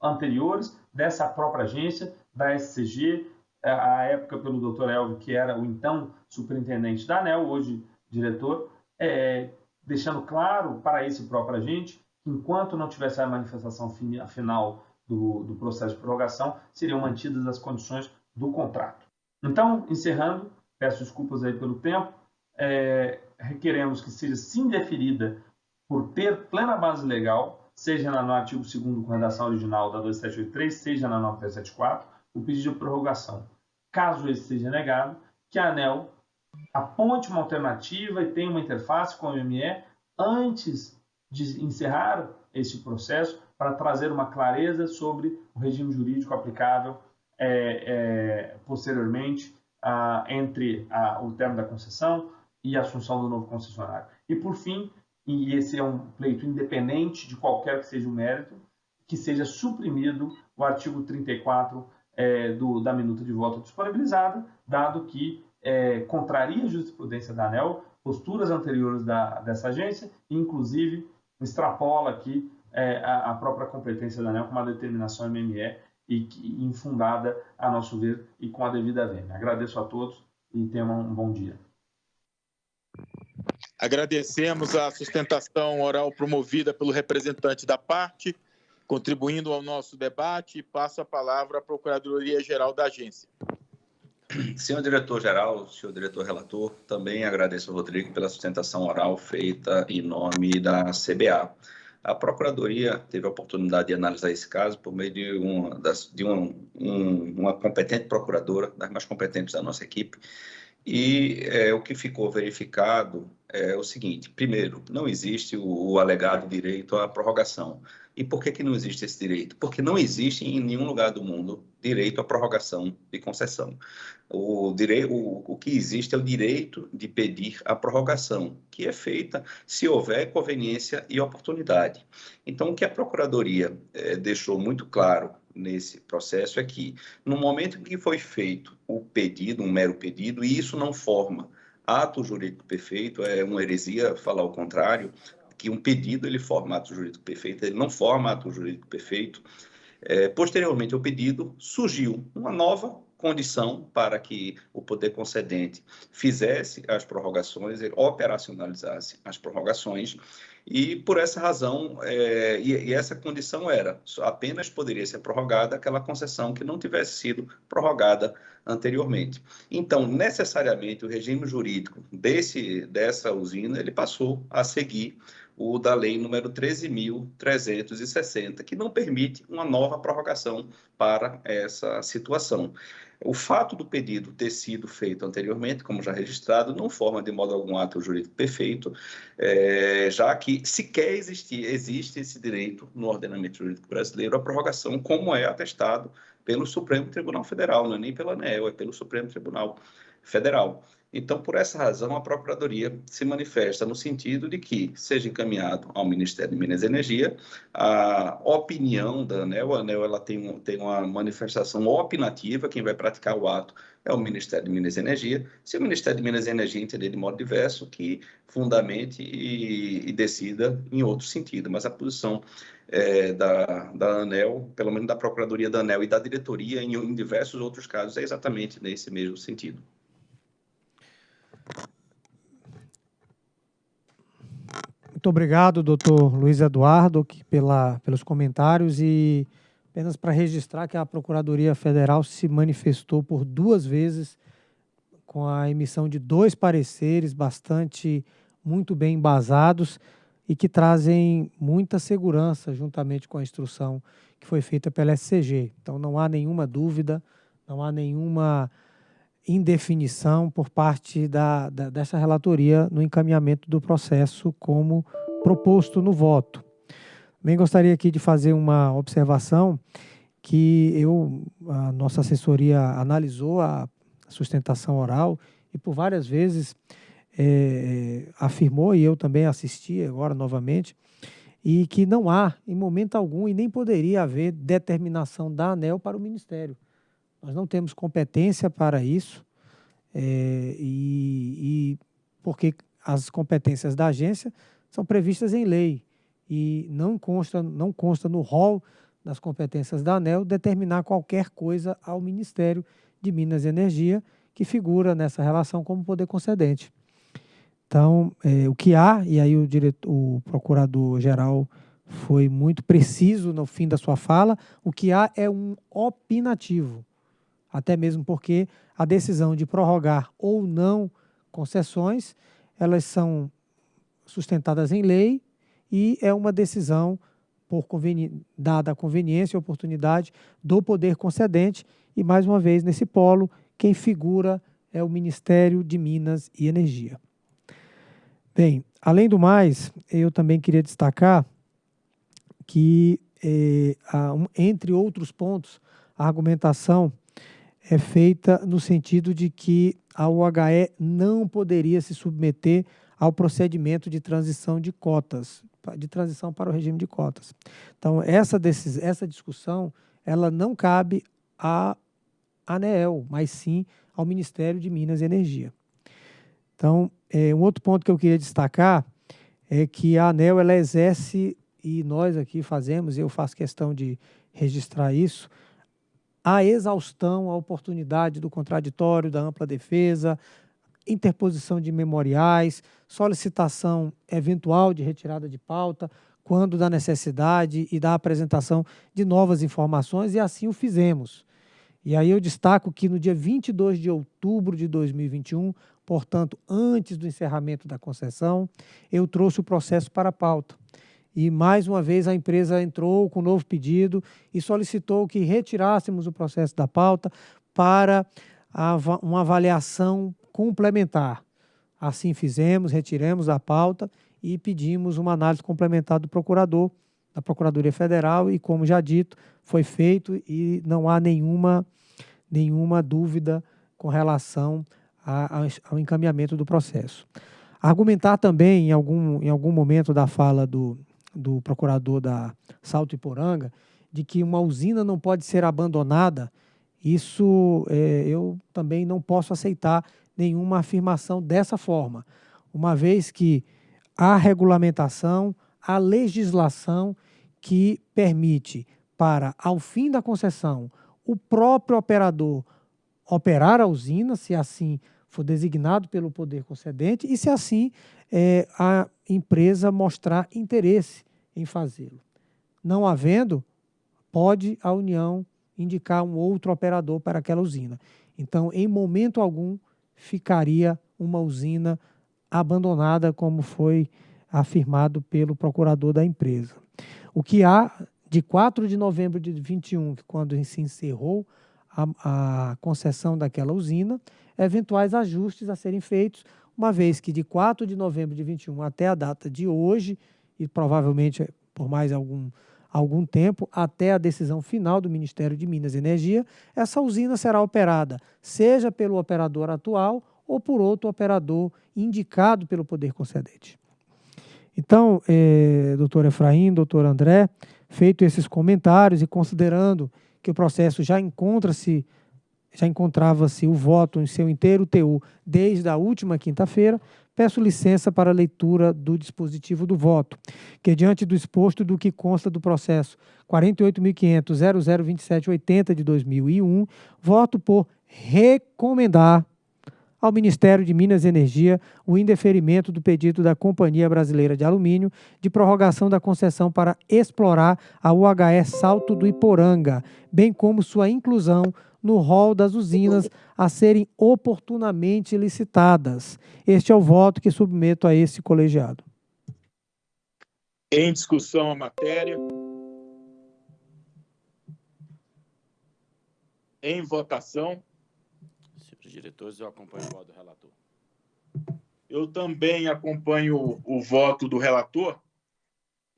anteriores dessa própria agência, da SCG, à época pelo Dr. Elvio, que era o então superintendente da ANEL, hoje diretor, é, deixando claro para esse próprio agente que enquanto não tivesse a manifestação final do, do processo de prorrogação, seriam mantidas as condições do contrato. Então, encerrando, peço desculpas aí pelo tempo, é, requeremos que seja sim deferida por ter plena base legal seja no artigo 2 com redação original da 2783, seja na 9374, o pedido de prorrogação. Caso esse seja negado, que a ANEL aponte uma alternativa e tenha uma interface com o MME antes de encerrar este processo para trazer uma clareza sobre o regime jurídico aplicável é, é, posteriormente a, entre a, o termo da concessão e a assunção do novo concessionário. E, por fim, e esse é um pleito independente de qualquer que seja o mérito, que seja suprimido o artigo 34 é, do, da minuta de voto disponibilizada, dado que é, contraria a jurisprudência da ANEL, posturas anteriores da, dessa agência, e inclusive extrapola aqui é, a, a, própria competência da ANEL com uma determinação MME e que, infundada, a nosso ver, e com a devida vênia. Agradeço a todos e tenham um bom dia. Agradecemos a sustentação oral promovida pelo representante da parte, contribuindo ao nosso debate, e passo a palavra à Procuradoria-Geral da agência. Senhor diretor-geral, senhor diretor-relator, também agradeço ao Rodrigo pela sustentação oral feita em nome da CBA. A Procuradoria teve a oportunidade de analisar esse caso por meio de uma, de uma, um, uma competente procuradora, das mais competentes da nossa equipe, e é, o que ficou verificado é o seguinte: primeiro, não existe o, o, alegado direito à prorrogação. E por que, que não existe esse direito? Porque não existe em nenhum lugar do mundo direito à prorrogação de concessão. O, o, o que existe é o direito de pedir a prorrogação, que é feita se houver conveniência e oportunidade. Então, o que a Procuradoria é, deixou muito claro nesse processo é que, no momento em que foi feito o pedido, um mero pedido, e isso não forma ato jurídico perfeito, é uma heresia falar o contrário, que um pedido ele forma ato jurídico perfeito, ele não forma ato jurídico perfeito. É, posteriormente ao pedido, surgiu uma nova condição para que o poder concedente fizesse as prorrogações, ele operacionalizasse as prorrogações, e por essa razão, é, e, e, essa condição era, apenas poderia ser prorrogada aquela concessão que não tivesse sido prorrogada anteriormente. Então, necessariamente, o regime jurídico desse, dessa usina, ele passou a seguir o da lei número 13.360, que não permite uma nova prorrogação para essa situação. O fato do pedido ter sido feito anteriormente, como já registrado, não forma de modo algum ato jurídico perfeito, é, já que sequer existir, existe esse direito no ordenamento jurídico brasileiro a prorrogação, como é atestado pelo Supremo Tribunal Federal, não é nem pela ANEL, é pelo Supremo Tribunal Federal. Então, por essa razão, a Procuradoria se manifesta no sentido de que seja encaminhado ao Ministério de Minas e Energia a opinião da ANEL. A ANEL ela tem, tem uma manifestação opinativa, quem vai praticar o ato é o Ministério de Minas e Energia. Se o Ministério de Minas e Energia entender de modo diverso, que fundamente e, e decida em outro sentido. Mas a posição é, da, da ANEL, pelo menos da Procuradoria da ANEL e da diretoria, em, em diversos outros casos, é exatamente nesse mesmo sentido. Muito obrigado, doutor Luiz Eduardo, pela, pelos comentários e apenas para registrar que a Procuradoria Federal se manifestou por duas vezes com a emissão de dois pareceres bastante muito bem embasados e que trazem muita segurança juntamente com a instrução que foi feita pela SCG. Então não há nenhuma dúvida, não há nenhuma indefinição por parte da, da, dessa relatoria no encaminhamento do processo como proposto no voto. Também gostaria aqui de fazer uma observação que eu, a nossa assessoria analisou a sustentação oral e por várias vezes é, afirmou, e eu também assisti agora novamente, e que não há, em momento algum, e nem poderia haver determinação da ANEL para o Ministério. Nós não temos competência para isso, é, e, e, porque as competências da agência são previstas em lei e não consta, não consta no rol das competências da ANEL determinar qualquer coisa ao Ministério de Minas e Energia, que figura nessa relação como poder concedente. Então, é, o que há, e aí o, diretor, o procurador-geral foi muito preciso no fim da sua fala, o que há é um opinativo até mesmo porque a decisão de prorrogar ou não concessões, elas são sustentadas em lei e é uma decisão por conveni dada a conveniência e oportunidade do poder concedente e mais uma vez nesse polo quem figura é o Ministério de Minas e Energia. Bem, além do mais, eu também queria destacar que, eh, entre outros pontos, a argumentação é feita no sentido de que a UHE não poderia se submeter ao procedimento de transição de cotas, de transição para o regime de cotas. Então, essa, essa discussão ela não cabe à ANEEL, mas sim ao Ministério de Minas e Energia. Então, é, um outro ponto que eu queria destacar é que a ANEL ela exerce, e nós aqui fazemos, eu faço questão de registrar isso, a exaustão, a oportunidade do contraditório, da ampla defesa, interposição de memoriais, solicitação eventual de retirada de pauta, quando da necessidade e da apresentação de novas informações, e assim o fizemos. E aí eu destaco que no dia 22 de outubro de 2021, portanto, antes do encerramento da concessão, eu trouxe o processo para a pauta. E mais uma vez a empresa entrou com um novo pedido e solicitou que retirássemos o processo da pauta para uma avaliação complementar. Assim fizemos, retiramos a pauta e pedimos uma análise complementar do procurador, da Procuradoria Federal, e como já dito, foi feito e não há nenhuma, nenhuma dúvida com relação a, ao encaminhamento do processo. Argumentar também, em algum, em algum momento da fala do, do procurador da Salto Iporanga, de que uma usina não pode ser abandonada, isso é, eu também não posso aceitar nenhuma afirmação dessa forma, uma vez que a regulamentação, a legislação que permite para, ao fim da concessão, o próprio operador operar a usina, se assim for designado pelo poder concedente, e se assim é, a empresa mostrar interesse em fazê-lo. Não havendo, pode a União indicar um outro operador para aquela usina. Então, em momento algum, ficaria uma usina abandonada, como foi afirmado pelo procurador da empresa. O que há de 4 de novembro de 21, quando se encerrou a, a concessão daquela usina, eventuais ajustes a serem feitos, uma vez que de 4 de novembro de 21 até a data de hoje, e provavelmente por mais algum, algum tempo, até a decisão final do Ministério de Minas e Energia, essa usina será operada, seja pelo operador atual ou por outro operador indicado pelo poder concedente. Então, eh, doutor Efraim, doutor André, feito esses comentários e considerando que o processo já encontra-se, já encontrava-se o voto em seu inteiro TU desde a última quinta-feira, peço licença para a leitura do dispositivo do voto, que diante do exposto do que consta do processo 48.500.002780 de 2001, voto por recomendar ao Ministério de Minas e Energia o indeferimento do pedido da Companhia Brasileira de Alumínio de prorrogação da concessão para explorar a UHE Salto do Iporanga, bem como sua inclusão no rol das usinas a serem oportunamente licitadas. Este é o voto que submeto a esse colegiado. Em discussão a matéria. Em votação diretores, eu acompanho o voto do relator. Eu também acompanho o voto do relator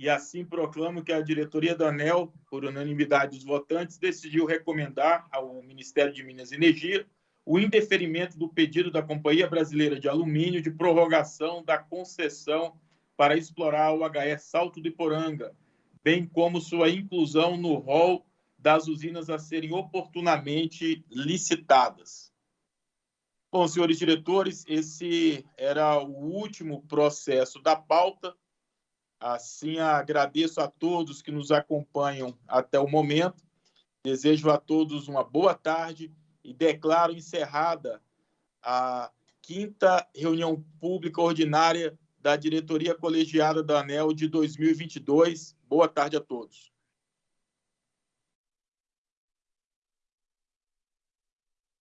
e assim proclamo que a diretoria da ANEL, por unanimidade dos votantes, decidiu recomendar ao Ministério de Minas e Energia o indeferimento do pedido da Companhia Brasileira de Alumínio de prorrogação da concessão para explorar o HE Salto do Iporanga, bem como sua inclusão no rol das usinas a serem oportunamente licitadas. Bom, senhores diretores, esse era o último processo da pauta. Assim, agradeço a todos que nos acompanham até o momento. Desejo a todos uma boa tarde e declaro encerrada a quinta reunião pública ordinária da diretoria colegiada da ANEL de 2022. Boa tarde a todos.